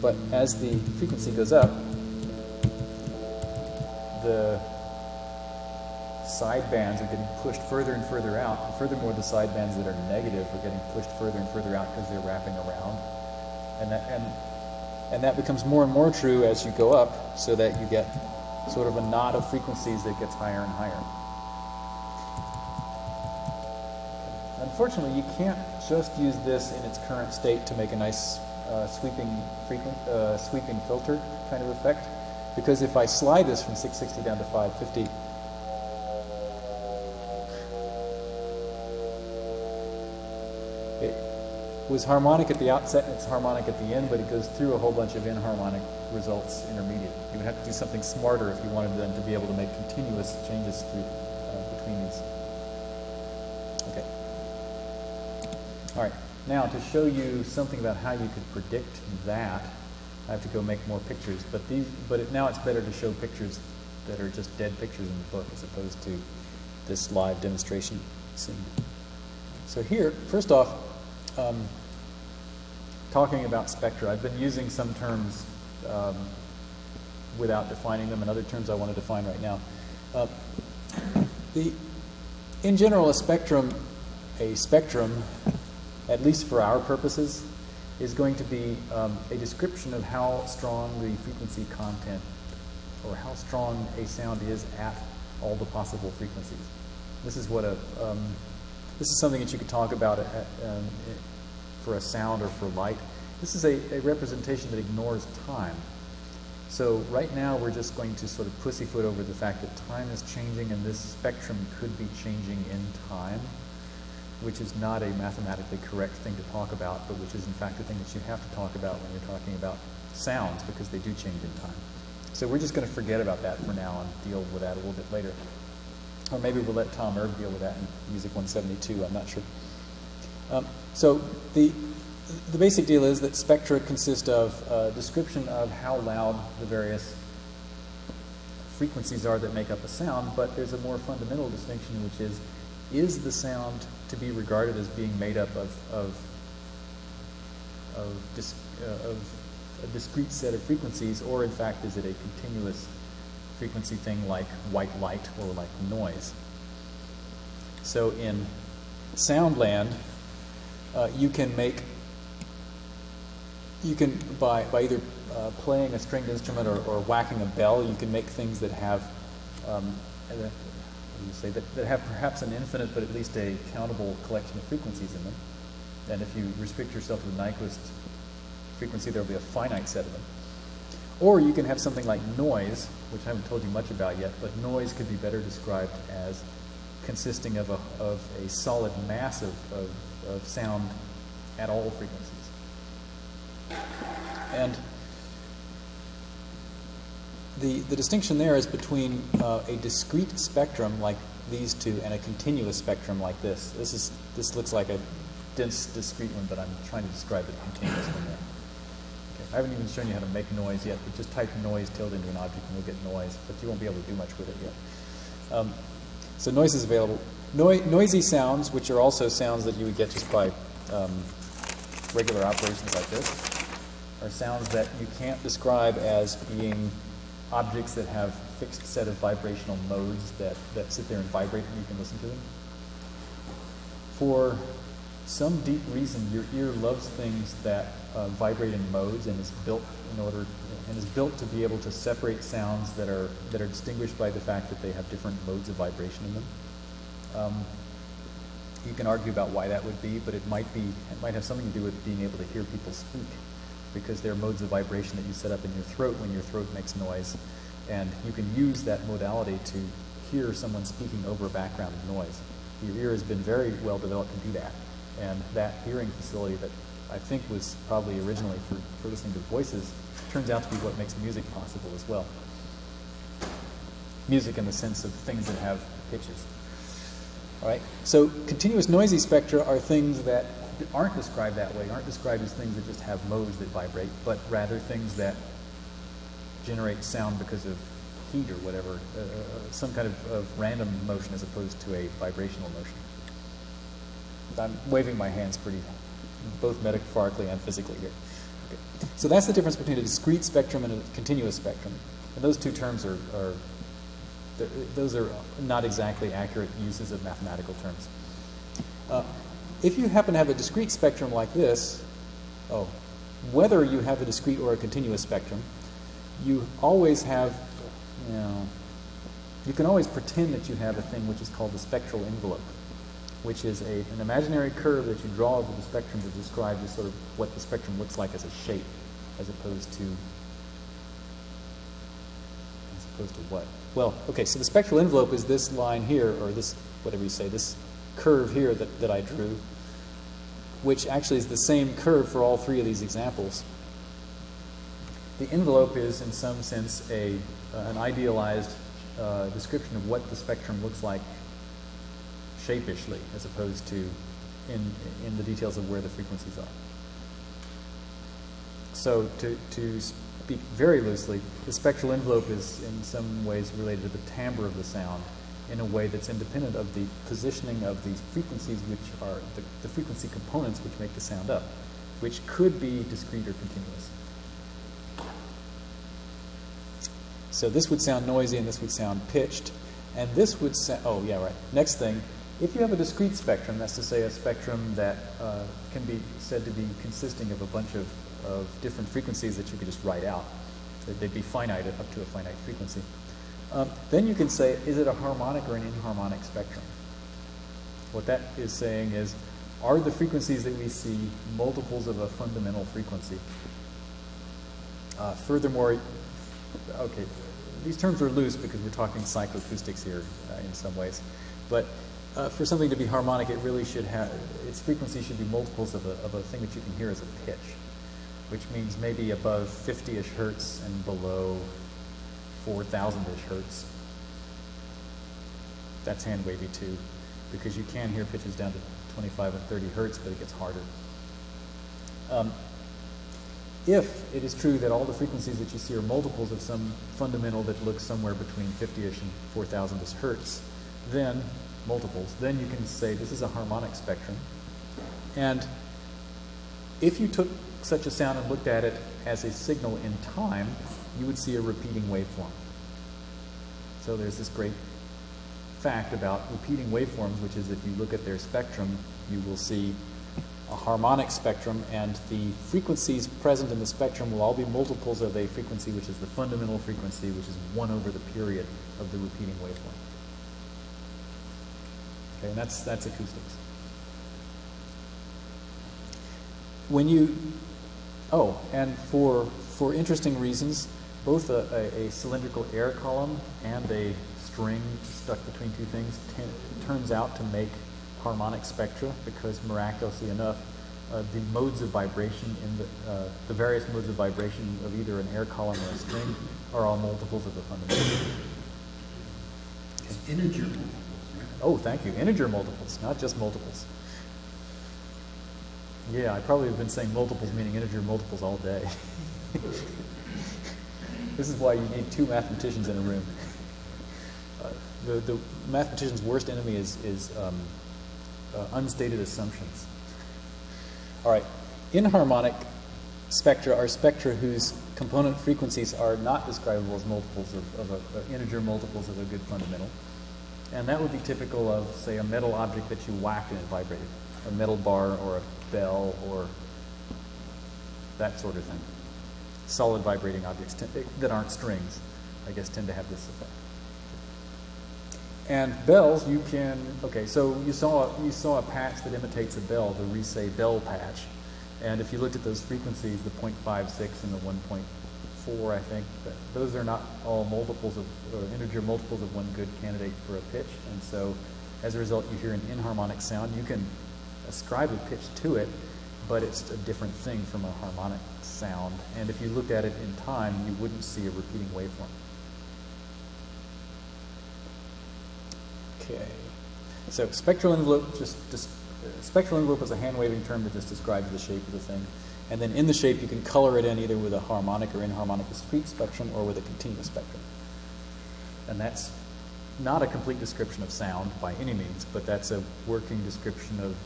But as the frequency goes up, the side bands are getting pushed further and further out. And furthermore, the side bands that are negative are getting pushed further and further out because they're wrapping around. And that, and, and that becomes more and more true as you go up, so that you get sort of a knot of frequencies that gets higher and higher. Unfortunately, you can't just use this in its current state to make a nice uh, sweeping, frequent, uh, sweeping filter kind of effect, because if I slide this from 660 down to 550, was harmonic at the outset and it's harmonic at the end, but it goes through a whole bunch of inharmonic results intermediate. You would have to do something smarter if you wanted them to be able to make continuous changes through uh, between these. Okay. All right. Now, to show you something about how you could predict that, I have to go make more pictures. But these, but it, now it's better to show pictures that are just dead pictures in the book as opposed to this live demonstration scene. So here, first off, um, talking about spectra, I've been using some terms um, without defining them and other terms I want to define right now. Uh, the, in general, a spectrum, a spectrum, at least for our purposes, is going to be um, a description of how strong the frequency content or how strong a sound is at all the possible frequencies. This is what a um, this is something that you could talk about um, for a sound or for light. This is a, a representation that ignores time. So right now we're just going to sort of pussyfoot over the fact that time is changing and this spectrum could be changing in time, which is not a mathematically correct thing to talk about, but which is in fact the thing that you have to talk about when you're talking about sounds because they do change in time. So we're just going to forget about that for now and deal with that a little bit later. Or maybe we'll let Tom Erbe deal with that in Music 172, I'm not sure. Um, so the, the basic deal is that spectra consist of a description of how loud the various frequencies are that make up a sound, but there's a more fundamental distinction, which is, is the sound to be regarded as being made up of, of, of, uh, of a discrete set of frequencies, or in fact, is it a continuous frequency thing like white light or like noise. So in Soundland, uh, you can make, you can, by, by either uh, playing a stringed instrument or, or, whacking a bell, you can make things that have, um, uh, say, that, that have perhaps an infinite but at least a countable collection of frequencies in them. And if you restrict yourself to the Nyquist frequency, there will be a finite set of them. Or you can have something like noise, which I haven't told you much about yet, but noise could be better described as consisting of a, of a solid mass of, of, of sound at all frequencies. And the, the distinction there is between uh, a discrete spectrum like these two and a continuous spectrum like this. This is this looks like a dense discrete one, but I'm trying to describe a continuous one there. I haven't even shown you how to make noise yet, but just type noise tilde into an object and you'll get noise, but you won't be able to do much with it yet. Um, so noise is available. Noi noisy sounds, which are also sounds that you would get just by um, regular operations like this, are sounds that you can't describe as being objects that have fixed set of vibrational modes that, that sit there and vibrate and you can listen to them. For some deep reason, your ear loves things that uh, vibrate in modes and is built in order and is built to be able to separate sounds that are that are distinguished by the fact that they have different modes of vibration in them. Um, you can argue about why that would be, but it might be it might have something to do with being able to hear people speak, because there are modes of vibration that you set up in your throat when your throat makes noise, and you can use that modality to hear someone speaking over a background of noise. Your ear has been very well developed to do that, and that hearing facility that I think was probably originally for, for listening to voices, turns out to be what makes music possible as well. Music in the sense of things that have pitches. All right. So continuous noisy spectra are things that aren't described that way, aren't described as things that just have modes that vibrate, but rather things that generate sound because of heat or whatever, uh, uh some kind of, of random motion as opposed to a vibrational motion. I'm waving my hands pretty both metaphorically and physically here. Okay. So that's the difference between a discrete spectrum and a continuous spectrum. And those two terms are, are those are not exactly accurate uses of mathematical terms. Uh, if you happen to have a discrete spectrum like this, oh, whether you have a discrete or a continuous spectrum, you always have, you know, you can always pretend that you have a thing which is called the spectral envelope which is a, an imaginary curve that you draw over the spectrum to describe just sort of what the spectrum looks like as a shape, as opposed to as opposed to what? Well, okay, so the spectral envelope is this line here, or this, whatever you say, this curve here that, that I drew, which actually is the same curve for all three of these examples. The envelope is, in some sense, a, uh, an idealized uh, description of what the spectrum looks like shapishly as opposed to in, in the details of where the frequencies are. So to, to speak very loosely, the spectral envelope is in some ways related to the timbre of the sound in a way that's independent of the positioning of these frequencies, which are the, the frequency components which make the sound up, which could be discrete or continuous. So this would sound noisy and this would sound pitched. And this would sound, oh yeah, right. Next thing, if you have a discrete spectrum, that's to say a spectrum that uh, can be said to be consisting of a bunch of, of different frequencies that you could just write out, they'd be finite up to a finite frequency. Um, then you can say, is it a harmonic or an inharmonic spectrum? What that is saying is, are the frequencies that we see multiples of a fundamental frequency? Uh, furthermore, okay, these terms are loose because we're talking psychoacoustics here uh, in some ways. But uh, for something to be harmonic, it really should have, its frequency should be multiples of a, of a thing that you can hear as a pitch, which means maybe above 50-ish hertz and below 4,000-ish hertz. That's hand wavy too, because you can hear pitches down to 25 and 30 hertz, but it gets harder. Um, if it is true that all the frequencies that you see are multiples of some fundamental that looks somewhere between 50-ish and 4,000-ish hertz, then multiples, then you can say this is a harmonic spectrum. And if you took such a sound and looked at it as a signal in time, you would see a repeating waveform. So there's this great fact about repeating waveforms, which is if you look at their spectrum, you will see a harmonic spectrum, and the frequencies present in the spectrum will all be multiples of a frequency, which is the fundamental frequency, which is 1 over the period of the repeating waveform. Okay, and that's, that's acoustics. When you, oh, and for, for interesting reasons, both a, a, a cylindrical air column and a string stuck between two things turns out to make harmonic spectra because miraculously enough, uh, the modes of vibration in the, uh, the various modes of vibration of either an air column or a string are all multiples of the fundamental. It's integer multiples, right? Oh, thank you. Integer multiples, not just multiples. Yeah, I probably have been saying multiples meaning integer multiples all day. [LAUGHS] this is why you need two mathematicians in a room. Uh, the, the mathematician's worst enemy is, is um, uh, unstated assumptions. All right, inharmonic spectra are spectra whose component frequencies are not describable as multiples of, of a, uh, integer multiples of a good fundamental. And that would be typical of, say, a metal object that you whacked and it vibrated, a metal bar or a bell or that sort of thing. Solid vibrating objects that aren't strings, I guess, tend to have this effect. And bells, you can, okay, so you saw, you saw a patch that imitates a bell, the Risset bell patch. And if you looked at those frequencies, the 0.56 and the 1.4, I think, But those are not all multiples of, or integer multiples of one good candidate for a pitch. And so as a result, you hear an inharmonic sound. You can ascribe a pitch to it, but it's a different thing from a harmonic sound. And if you looked at it in time, you wouldn't see a repeating waveform. Okay. So spectral envelope just, just uh, spectral envelope is a hand waving term that just describes the shape of the thing. And then in the shape, you can color it in either with a harmonic or inharmonic discrete spectrum or with a continuous spectrum. And that's not a complete description of sound by any means, but that's a working description of,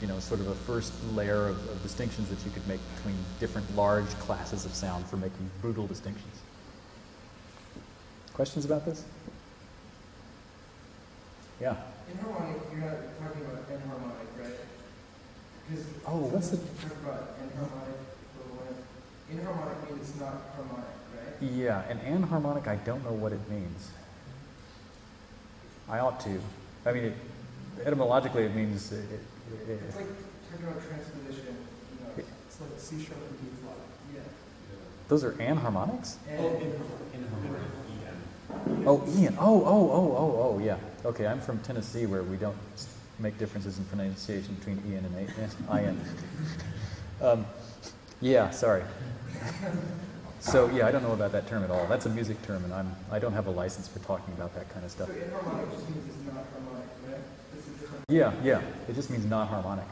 you know, sort of a first layer of, of distinctions that you could make between different large classes of sound for making brutal distinctions. Questions about this? Yeah. Inharmonic, you're not talking about right? Oh, because oh, what's the? Talk about enharmonic. Inharmonic means it's not harmonic, right? Yeah, and anharmonic, I don't know what it means. I ought to. I mean, it, etymologically, it means. It, it, it's like talking about transposition. You know, it's like C sharp and D flat. Yeah. Those are anharmonics? And, oh, inharmonic. Oh, Ian. Oh, oh, oh, oh, oh, yeah. Okay, I'm from Tennessee where we don't make differences in pronunciation between Ian and I-N. Um, yeah, sorry. So yeah, I don't know about that term at all. That's a music term, and I'm I don't have a license for talking about that kind of stuff. So inharmonic just means it's not harmonic, right? It's a. Yeah, yeah. It just means not harmonic.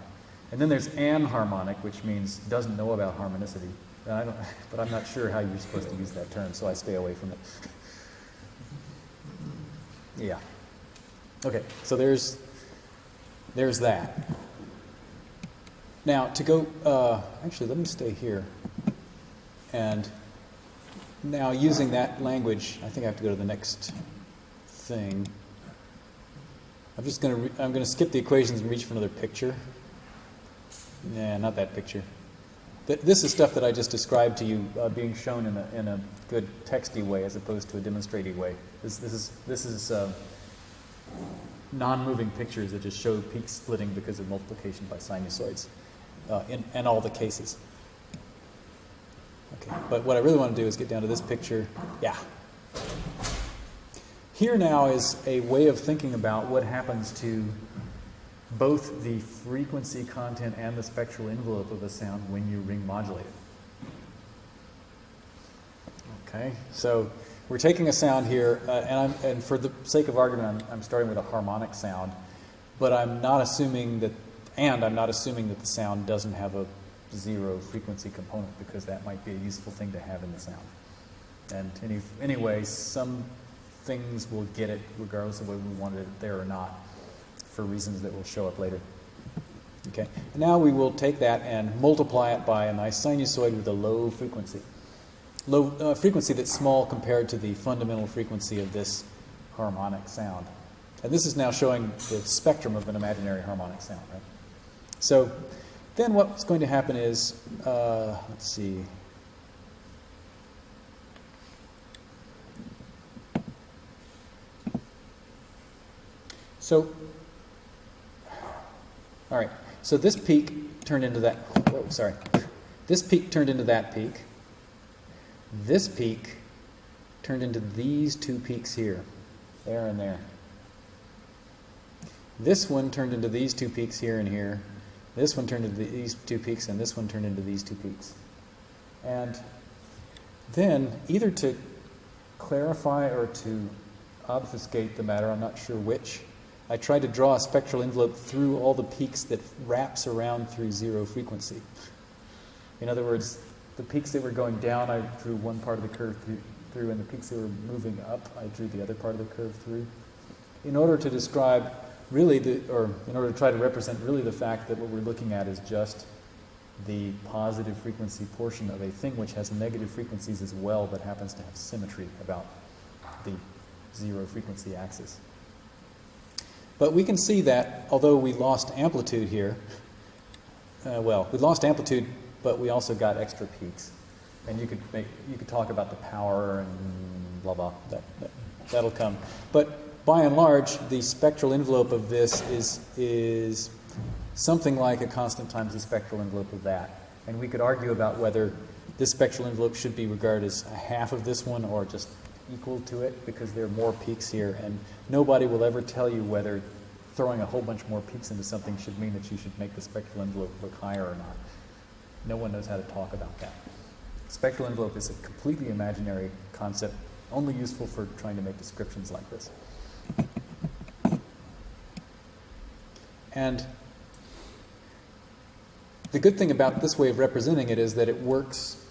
And then there's anharmonic, which means doesn't know about harmonicity. And I don't, [LAUGHS] but I'm not sure how you're supposed to use that term, so I stay away from it. [LAUGHS] Yeah. Okay, so there's there's that. Now to go, uh, actually, let me stay here. And now using that language, I think I have to go to the next thing. I'm just going to I'm going to skip the equations and reach for another picture. Nah, not that picture. Th- this is stuff that I just described to you uh, being shown in a, in a good texty way as opposed to a demonstrative way. This, this is, this is uh, non-moving pictures that just show peak splitting because of multiplication by sinusoids uh, in, in all the cases. Okay, but what I really want to do is get down to this picture. Yeah. Here now is a way of thinking about what happens to both the frequency content and the spectral envelope of a sound when you ring modulate it. Okay, so we're taking a sound here, uh, and, and for the sake of argument, I'm, I'm starting with a harmonic sound, but I'm not assuming that, and I'm not assuming that the sound doesn't have a zero frequency component because that might be a useful thing to have in the sound. And any, anyway, some things will get it regardless of whether we wanted it there or not for reasons that will show up later. Okay, now we will take that and multiply it by a nice sinusoid with a low frequency. Low uh, frequency that's small compared to the fundamental frequency of this harmonic sound. And this is now showing the spectrum of an imaginary harmonic sound, right? So then what's going to happen is, uh, let's see. So, all right. So this peak turned into that. Sorry. This peak turned into that peak. This peak turned into these two peaks here, there and there. This one turned into these two peaks here and here. This one turned into these two peaks, and this one turned into these two peaks. And then, either to clarify or to obfuscate the matter, I'm not sure which, I tried to draw a spectral envelope through all the peaks that wraps around through zero frequency. In other words, the peaks that were going down, I drew one part of the curve through, through, and the peaks that were moving up, I drew the other part of the curve through. In order to describe really the, or in order to try to represent really the fact that what we're looking at is just the positive frequency portion of a thing which has negative frequencies as well, but happens to have symmetry about the zero frequency axis. But we can see that although we lost amplitude here, uh, well, we lost amplitude, but we also got extra peaks. And you could make, you could talk about the power and blah blah. That, that that'll come. But by and large, the spectral envelope of this is is something like a constant times the spectral envelope of that. And we could argue about whether this spectral envelope should be regarded as a half of this one or just equal to it because there are more peaks here. And nobody will ever tell you whether throwing a whole bunch more peaks into something should mean that you should make the spectral envelope look higher or not. No one knows how to talk about that. Spectral envelope is a completely imaginary concept, only useful for trying to make descriptions like this. And the good thing about this way of representing it is that it works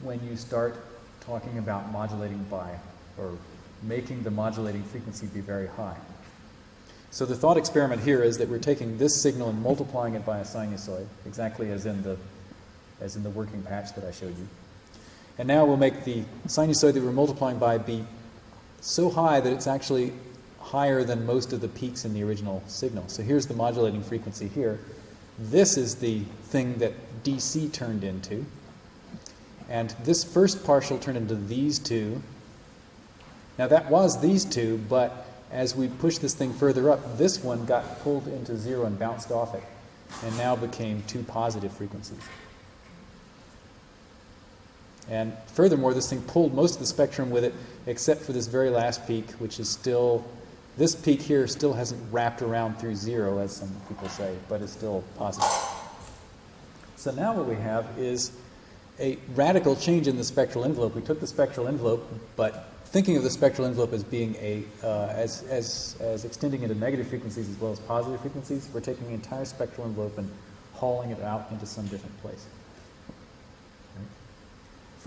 when you start talking about modulating by or making the modulating frequency be very high. So the thought experiment here is that we're taking this signal and multiplying it by a sinusoid, exactly as in the as in the working patch that I showed you. And now we'll make the sinusoid that we're multiplying by be so high that it's actually higher than most of the peaks in the original signal. So here's the modulating frequency here. This is the thing that DC turned into. And this first partial turned into these two. Now that was these two, but as we push this thing further up, this one got pulled into zero and bounced off it, and now became two positive frequencies. And furthermore, this thing pulled most of the spectrum with it, except for this very last peak, which is still, this peak here still hasn't wrapped around through zero, as some people say, but is still positive. So now what we have is a radical change in the spectral envelope. We took the spectral envelope, but thinking of the spectral envelope as being a uh, as, as as extending into negative frequencies as well as positive frequencies, we're taking the entire spectral envelope and hauling it out into some different place.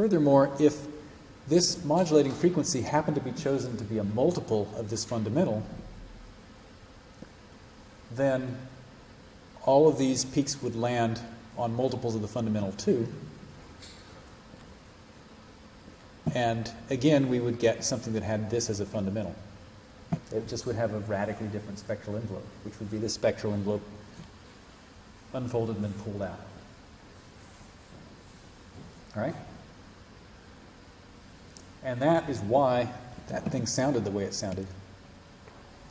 Furthermore, if this modulating frequency happened to be chosen to be a multiple of this fundamental, then all of these peaks would land on multiples of the fundamental too. And again, we would get something that had this as a fundamental. It just would have a radically different spectral envelope, which would be the spectral envelope unfolded and then pulled out. All right? And that is why that thing sounded the way it sounded.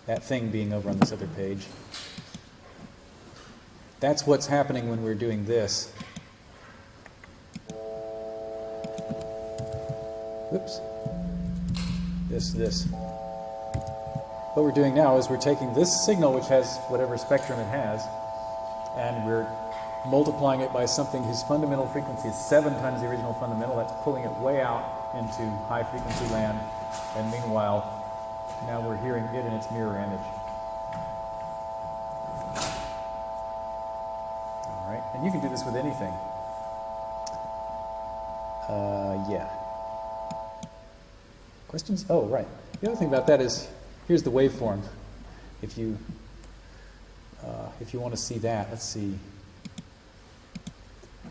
That thing being over on this other page. That's what's happening when we're doing this. Whoops. This, this. What we're doing now is we're taking this signal, which has whatever spectrum it has, and we're multiplying it by something whose fundamental frequency is seven times the original fundamental. That's pulling it way out into high frequency land. And meanwhile, now we're hearing it in its mirror image. All right, and you can do this with anything. Uh, yeah. Questions? Oh, right. The other thing about that is here's the waveform. If you uh, if you want to see that, let's see.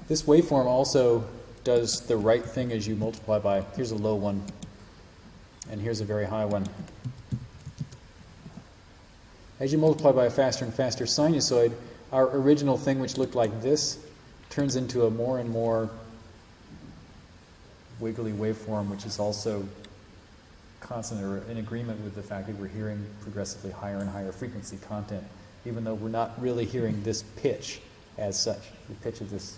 This waveform also does the right thing as you multiply by. Here's a low one, and here's a very high one. As you multiply by a faster and faster sinusoid, our original thing, which looked like this, turns into a more and more wiggly waveform, which is also constant or in agreement with the fact that we're hearing progressively higher and higher frequency content, even though we're not really hearing this pitch as such, the pitch of this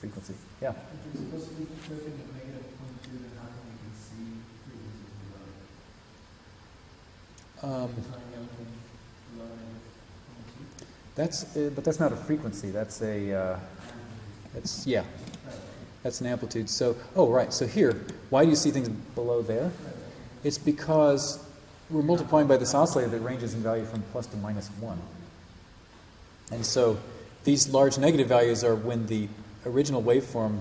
frequency. Yeah? Negative? Um, that's, uh, but that's not a frequency. That's a, uh, that's yeah, that's an amplitude. So, oh right. So here, why do you see things below there? It's because we're multiplying by this oscillator that ranges in value from plus to minus one. And so these large negative values are when the original waveform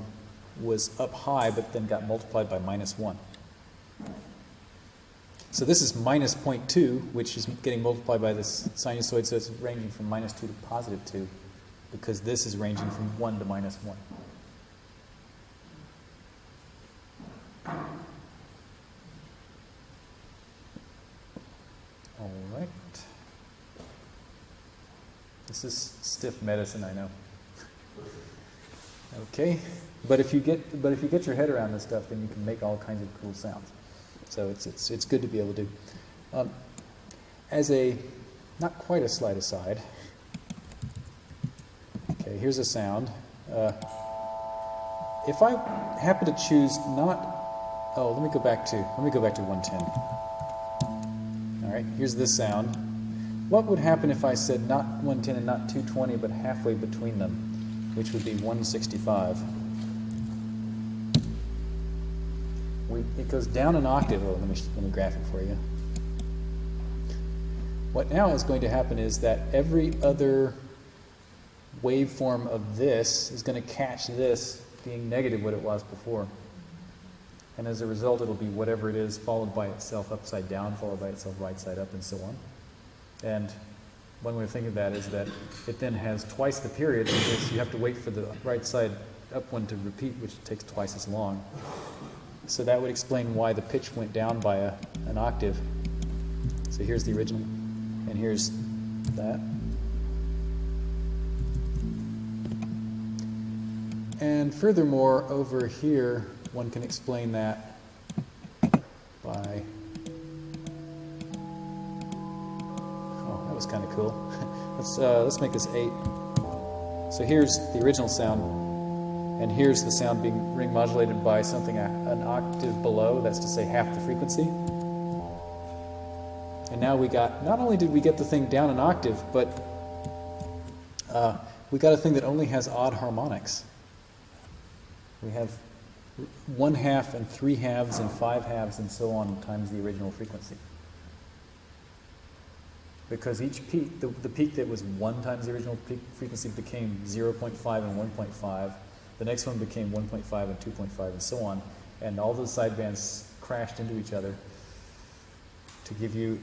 was up high but then got multiplied by minus 1. So this is minus 0.2, which is getting multiplied by this sinusoid, so it's ranging from minus 2 to positive 2, because this is ranging from 1 to minus 1. All right. This is stiff medicine, I know. Okay, but if you get but if you get your head around this stuff, then you can make all kinds of cool sounds. So it's it's it's good to be able to. Um, as a not quite a slight aside. Okay, here's a sound. Uh, if I happen to choose not, oh, let me go back to let me go back to 110. All right, here's this sound. What would happen if I said not 110 and not 220, but halfway between them, which would be 165? We, it goes down an octave. Oh, let me let me graph it for you. What now is going to happen is that every other waveform of this is going to catch this being negative what it was before. And as a result, it'll be whatever it is, followed by itself upside down, followed by itself right side up, and so on. And one way of thinking of that is that it then has twice the period because you have to wait for the right side up one to repeat, which takes twice as long. So that would explain why the pitch went down by a, an octave. So here's the original, and here's that. And furthermore, over here, one can explain that by. Was kind of cool. [LAUGHS] let's uh, let's make this eight. So here's the original sound, and here's the sound being ring modulated by something a, an octave below. That's to say, half the frequency. And now we got. Not only did we get the thing down an octave, but uh, we got a thing that only has odd harmonics. We have one half and three halves and five halves and so on times the original frequency. Because each peak, the, the peak that was one times the original peak frequency became 0.5 and 1.5. The next one became 1.5 and 2.5 and so on. And all those sidebands crashed into each other to give you,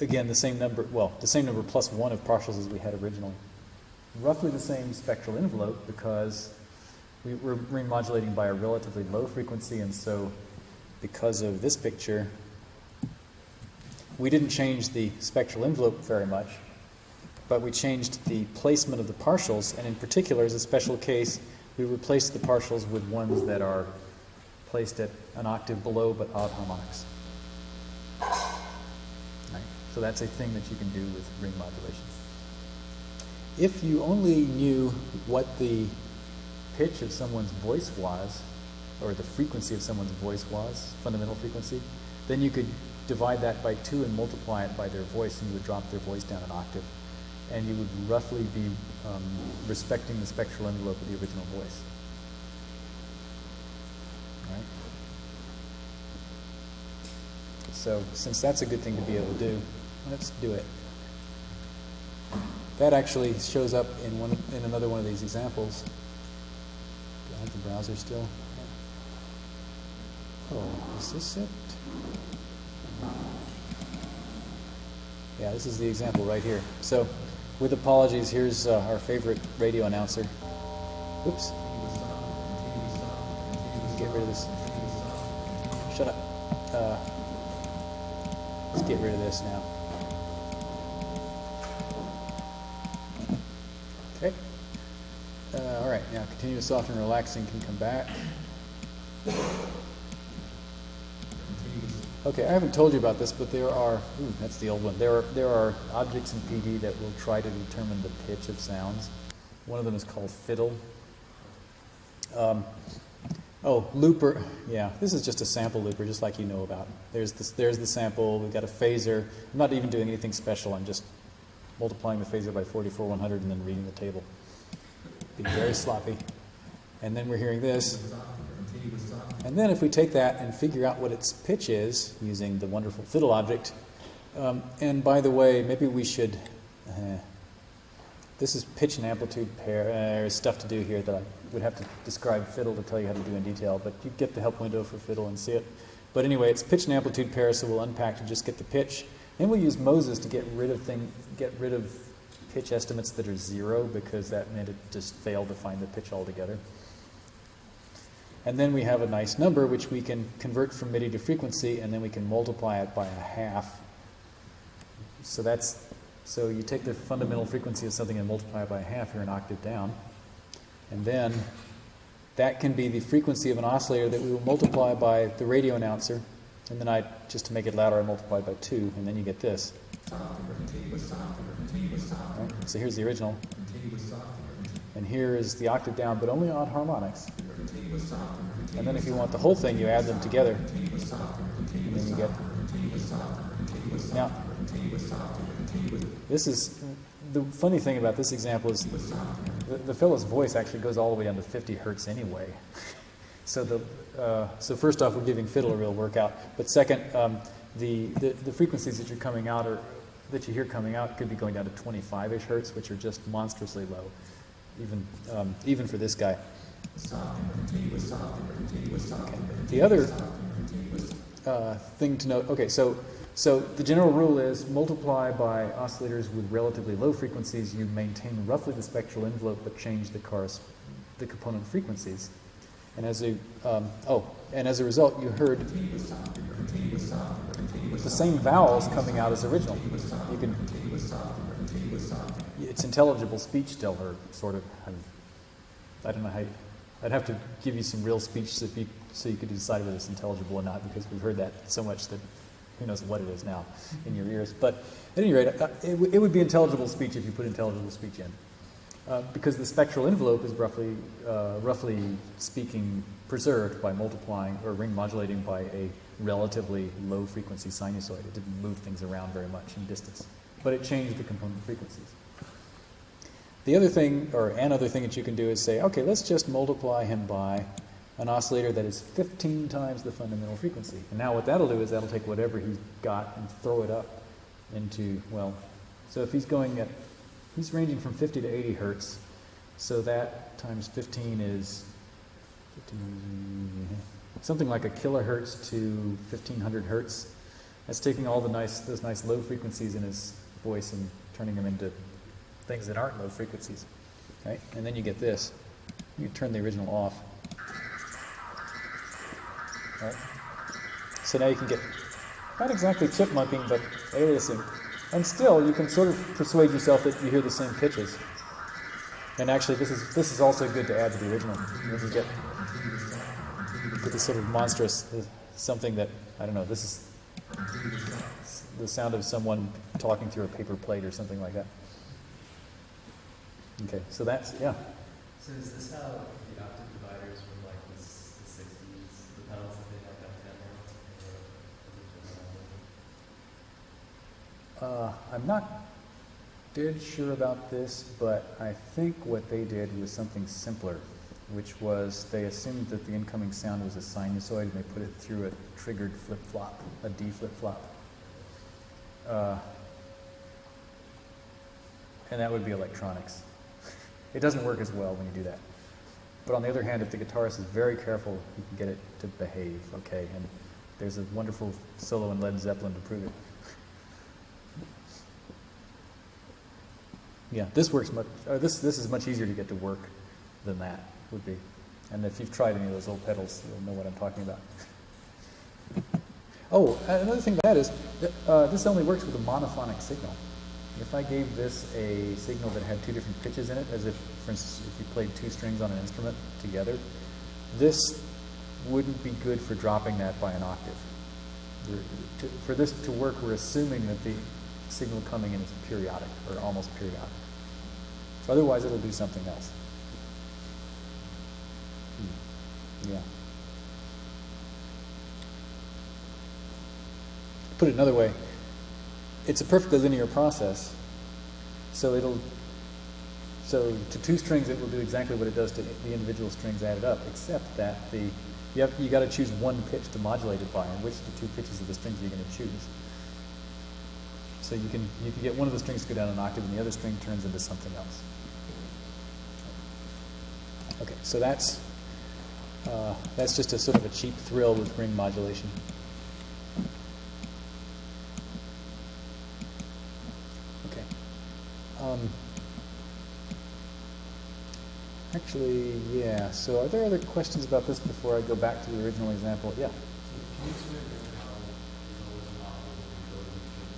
again, the same number, well, the same number plus one of partials as we had originally. Roughly the same spectral envelope because we were remodulating by a relatively low frequency, and so because of this picture, we didn't change the spectral envelope very much, but we changed the placement of the partials, and in particular, as a special case, we replaced the partials with ones that are placed at an octave below but odd harmonics. Right? So that's a thing that you can do with ring modulation. If you only knew what the pitch of someone's voice was, or the frequency of someone's voice was, fundamental frequency, then you could divide that by two and multiply it by their voice, and you would drop their voice down an octave. And you would roughly be um, respecting the spectral envelope of the original voice. Right? So, since that's a good thing to be able to do, let's do it. That actually shows up in one in another one of these examples. Do I have the browser still? Oh, is this it? Yeah, this is the example right here. So, with apologies, here's uh, our favorite radio announcer. Oops. Get rid of this. Shut up. Uh, let's get rid of this now. Okay. Uh, all right, now continuous soft and relaxing can come back. Okay, I haven't told you about this, but there are, ooh, that's the old one. There are, there are objects in PD that will try to determine the pitch of sounds. One of them is called fiddle. Um, oh, looper. Yeah, this is just a sample looper, just like you know about. There's, this, there's the sample. We've got a phaser. I'm not even doing anything special. I'm just multiplying the phaser by 44100 and then reading the table. Being very sloppy. And then we're hearing this. And then if we take that and figure out what its pitch is using the wonderful fiddle object, um, and by the way, maybe we should, uh, this is pitch and amplitude pair, uh, there's stuff to do here that I would have to describe fiddle to tell you how to do in detail, but you get the help window for fiddle and see it. But anyway, it's pitch and amplitude pair, so we'll unpack to just get the pitch. Then we'll use Moses to get rid of thing, get rid of pitch estimates that are zero because that meant it just failed to find the pitch altogether. And then we have a nice number which we can convert from MIDI to frequency and then we can multiply it by a half. So that's so you take the fundamental frequency of something and multiply it by a half, you're an octave down. And then that can be the frequency of an oscillator that we will multiply by the radio announcer. And then I, just to make it louder, I multiply by two, and then you get this. Right, so here's the original. And here is the octave down, but only on harmonics. And then if you want the whole thing, you add them together. And then you get. Now, this is. The funny thing about this example is the, the voice actually goes all the way down to 50 hertz anyway. [LAUGHS] so, the, uh, so first off, we're giving fiddle a real workout. But second, um, the, the, the frequencies that you're coming out or that you hear coming out could be going down to 25-ish hertz, which are just monstrously low, even um, even for this guy. The other uh, thing to note, okay, so so the general rule is multiply by oscillators with relatively low frequencies. You maintain roughly the spectral envelope, but change the cars, the component frequencies. And as a um, oh, and as a result, you heard the same vowels coming out as original. You can it's intelligible speech still, or sort of. I, I don't know how. You, I'd have to give you some real speech so you, so you could decide whether it's intelligible or not, because we've heard that so much that who knows what it is now in your ears. But at any rate, uh, it, it, would be intelligible speech if you put intelligible speech in. Uh, because the spectral envelope is roughly, uh, roughly speaking, preserved by multiplying or ring modulating by a relatively low frequency sinusoid. It didn't move things around very much in distance, but it changed the component frequencies. The other thing, or another thing that you can do is say, okay, let's just multiply him by an oscillator that is 15 times the fundamental frequency. And now what that'll do is that'll take whatever he's got and throw it up into, well, so if he's going at, he's ranging from 50 to 80 hertz, so that times 15 is 15, something like a kilohertz to 1500 hertz. That's taking all the nice, those nice low frequencies in his voice and turning them into things that aren't low frequencies. Right? And then you get this. You turn the original off. Right? So now you can get not exactly chipmunking, but aliasing. And still, you can sort of persuade yourself that you hear the same pitches. And actually, this is this is also good to add to the original. You get get this sort of monstrous uh, something that I don't know. This is the sound of someone talking through a paper plate or something like that. Okay, so that's yeah. So is this how the octave dividers were like the, the 60s, the pedals that they had back then? Or is it Uh, I'm not dead sure about this, but I think what they did was something simpler, which was they assumed that the incoming sound was a sinusoid and they put it through a triggered flip flop, a D flip flop. Uh, and that would be electronics. It doesn't work as well when you do that. But on the other hand, if the guitarist is very careful, he can get it to behave, okay? And there's a wonderful solo in Led Zeppelin to prove it. Yeah, this works much. Uh, this this is much easier to get to work than that would be. And if you've tried any of those old pedals, you'll know what I'm talking about. oh, another thing about that is uh, this only works with a monophonic signal. If I gave this a signal that had two different pitches in it, as if, for instance, if you played two strings on an instrument together, this wouldn't be good for dropping that by an octave. For this to work, we're assuming that the signal coming in is periodic or almost periodic. So Otherwise, it'll do something else. Hmm. Yeah. Put it another way, it's a perfectly linear process. So it'll, so to two strings, it will do exactly what it does to the individual strings added up, except that the you have you got to choose one pitch to modulate it by, and which the two pitches of the strings you're going to choose? So you can you can get one of the strings to go down an octave, and the other string turns into something else. Okay, so that's uh, that's just a sort of a cheap thrill with ring modulation. Okay. Um, actually, yeah. So, are there other questions about this before I go back to the original example? Yeah. Can you explain how there's always an optimal control of the machine?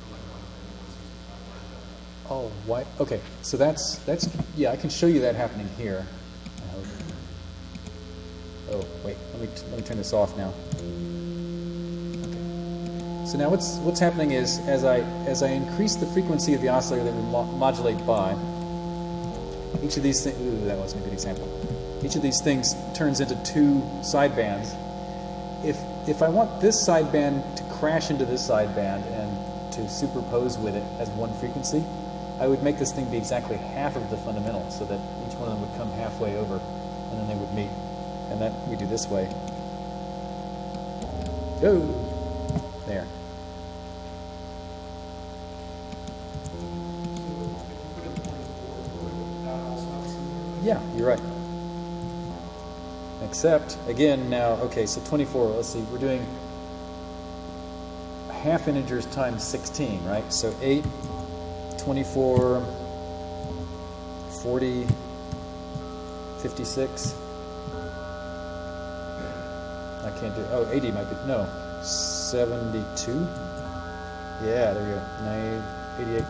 From like one thing to 165 like that? Oh, why? Okay, so that's that's yeah. I can show you that happening here. Oh, wait. Let me let me turn this off now. So now what's what's happening is as I as I increase the frequency of the oscillator that we mo- modulate by, each of these things. Ooh, that wasn't a good example. Each of these things turns into two sidebands. If if I want this sideband to crash into this sideband and to superpose with it as one frequency, I would make this thing be exactly half of the fundamental, so that each one of them would come halfway over, and then they would meet. And that we do this way. Go there. Put it in 24, would that also have similar? Yeah, you're right. Except, again, now, okay, so 24, let's see, we're doing half integers times 16, right? So 8, 24, 40, 56. I can't do, oh, 80 might be, no, 72. Yeah, there you go, 9, 88.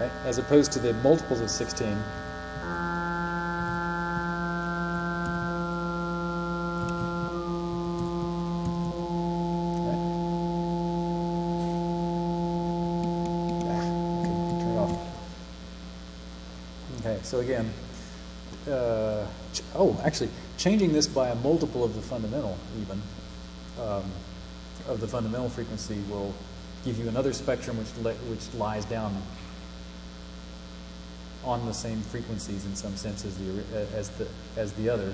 Right? As opposed to the multiples of 16. Ah, okay, turn off. Okay, so again, uh, oh, actually, changing this by a multiple of the fundamental, even, um, of the fundamental frequency will give you another spectrum which, which lies down on the same frequencies in some sense as the as the as the other.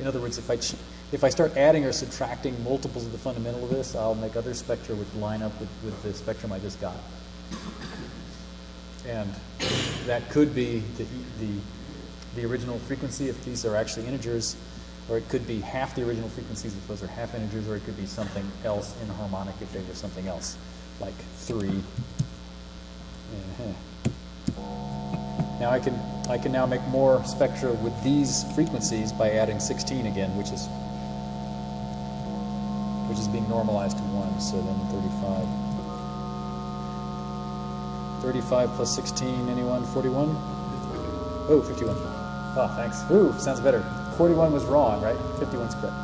In other words, if I if I start adding or subtracting multiples of the fundamental of this, I'll make other spectra which line up with, with the spectrum I just got. And that could be the, the, the original frequency if these are actually integers, or it could be half the original frequencies if those are half integers, or it could be something else inharmonic if they were something else, like 3. Uh-huh. Now I can, I can now make more spectra with these frequencies by adding 16 again, which is which is being normalized to 1, so then 35. 35 plus 16, anyone? 41? Oh, 51. Oh, thanks. Ooh, sounds better. 41 was wrong, right? 51's correct.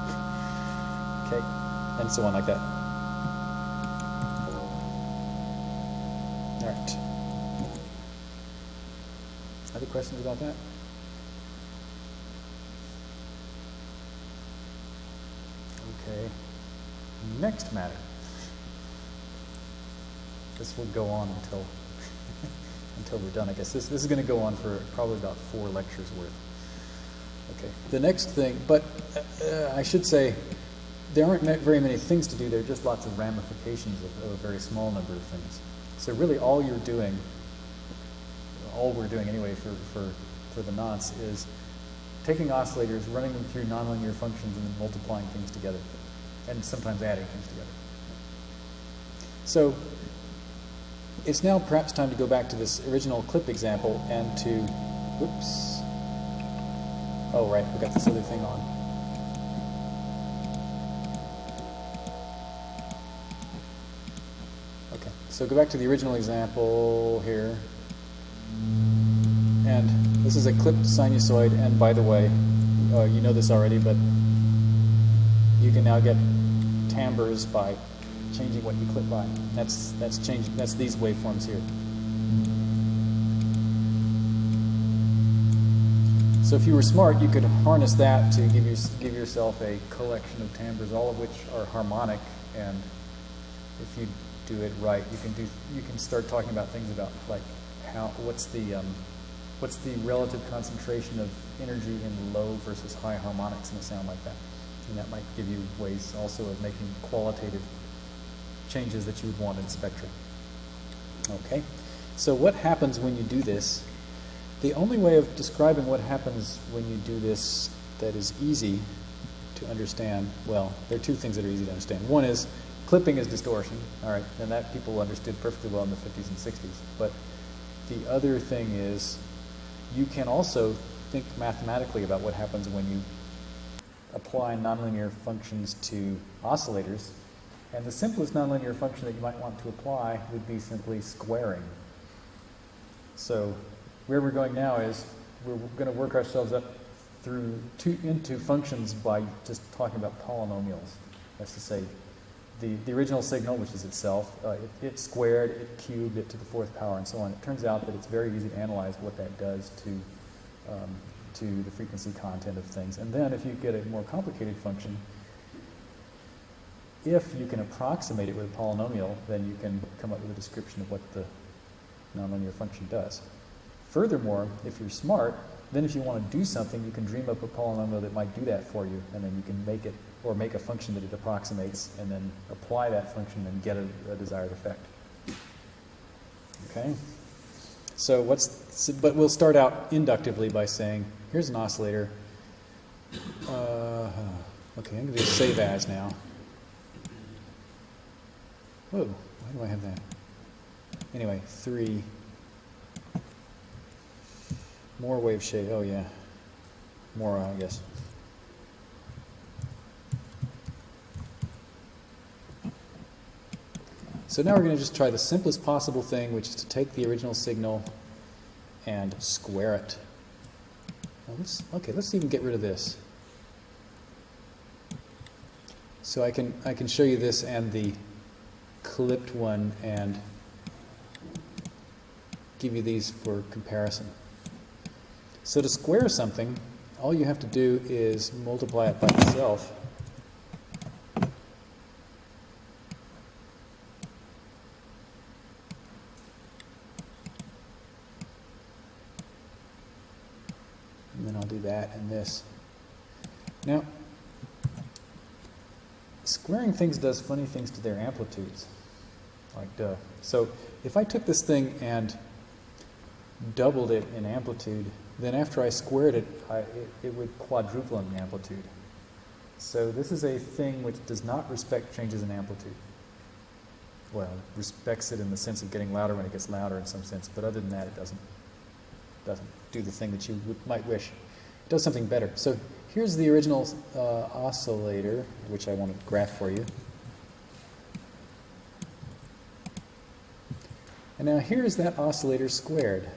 Okay, and so on like that. All right. Other questions about that? Okay. Next matter. This will go on until [LAUGHS] until we're done. I guess this this is going to go on for probably about four lectures worth. Okay. The next thing, but uh, I should say there aren't very many things to do. There are just lots of ramifications of, of a very small number of things. So really, all you're doing, all we're doing anyway for for for the nonce is taking oscillators, running them through nonlinear functions, and then multiplying things together, and sometimes adding things together. So it's now perhaps time to go back to this original clip example and to, whoops. Oh, right, we got this other thing on. Okay, so go back to the original example here. And this is a clipped sinusoid, and by the way, uh, you know this already, but you can now get timbres by changing what you clip by. That's that's changing. That's these waveforms here. So if you were smart, you could harness that to give you give yourself a collection of timbres, all of which are harmonic. And if you do it right, you can do you can start talking about things about like how what's the um, what's the relative concentration of energy in low versus high harmonics in a sound like that. And that might give you ways also of making qualitative changes that you would want in spectrum. Okay, so what happens when you do this? The only way of describing what happens when you do this that is easy to understand, well, there are two things that are easy to understand. One is clipping is distortion, all right, and that people understood perfectly well in the 50s and 60s. But the other thing is you can also think mathematically about what happens when you apply nonlinear functions to oscillators and the simplest nonlinear function that you might want to apply would be simply squaring. So where we're going now is we're going to work ourselves up through into functions by just talking about polynomials. That's to say, the, the original signal, which is itself, uh, it, it squared, it cubed, it to the fourth power, and so on. It turns out that it's very easy to analyze what that does to, um, to the frequency content of things. And then if you get a more complicated function, if you can approximate it with a polynomial, then you can come up with a description of what the nonlinear function does. Furthermore, if you're smart, then if you want to do something, you can dream up a polynomial that might do that for you, and then you can make it, or make a function that it approximates, and then apply that function and get a, a desired effect. Okay? So what's, but we'll start out inductively by saying, here's an oscillator. Uh, okay, I'm going to do save as now. Whoa, why do I have that? Anyway, three. More wave shape. Oh, yeah. More, I guess. So now we're going to just try the simplest possible thing, which is to take the original signal and square it. Well, let's, okay, let's even get rid of this. So I can, I can show you this and the clipped one and give you these for comparison. So to square something, all you have to do is multiply it by itself. And then I'll do that and this. Now, squaring things does funny things to their amplitudes. Like, duh. So if I took this thing and doubled it in amplitude, then after I squared it, I, it, it would quadruple in amplitude. So this is a thing which does not respect changes in amplitude. Well, it respects it in the sense of getting louder when it gets louder in some sense, but other than that, it doesn't doesn't do the thing that you might wish. It does something better. So here's the original uh, oscillator, which I want to graph for you. And now here's that oscillator squared.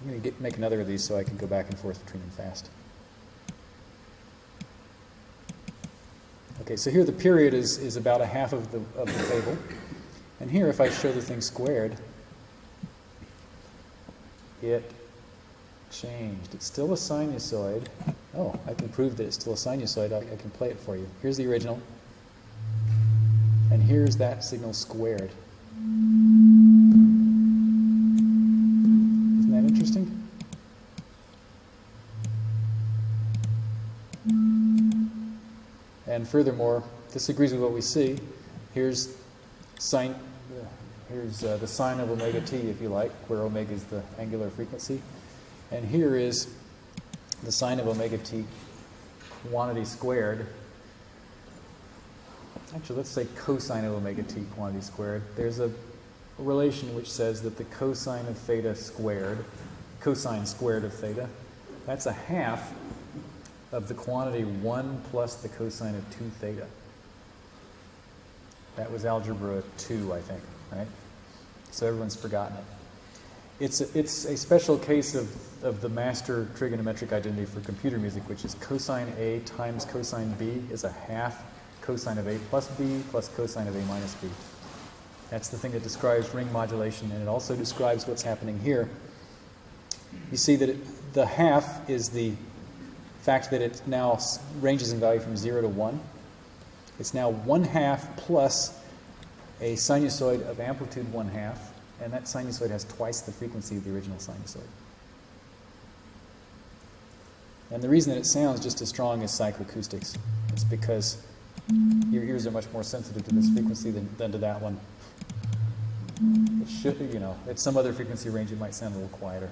I'm going to get, make another of these so I can go back and forth between them fast. Okay, so here the period is, is about a half of the, of the table. And here, if I show the thing squared, it changed. It's still a sinusoid. Oh, I can prove that it's still a sinusoid. I, I can play it for you. Here's the original. And here's that signal squared. Isn't that interesting? And furthermore, this agrees with what we see. Here's sine, here's uh, the sine of omega t, if you like, where omega is the angular frequency. And here is the sine of omega t quantity squared. Actually, let's say cosine of omega t quantity squared. There's a relation which says that the cosine of theta squared, cosine squared of theta, that's a half of the quantity 1 plus the cosine of 2 theta. That was algebra 2, I think, right? So everyone's forgotten it. It's a, it's a special case of, of the master trigonometric identity for computer music, which is cosine A times cosine B is a half cosine of A plus B plus cosine of A minus B. That's the thing that describes ring modulation, and it also describes what's happening here. You see that it, the half is the fact that it now ranges in value from 0 to 1. It's now 1 half plus a sinusoid of amplitude 1 half, and that sinusoid has twice the frequency of the original sinusoid. And the reason that it sounds just as strong as psychoacoustics is because your ears are much more sensitive to this frequency than, than to that one. It should, you know, at some other frequency range, it might sound a little quieter.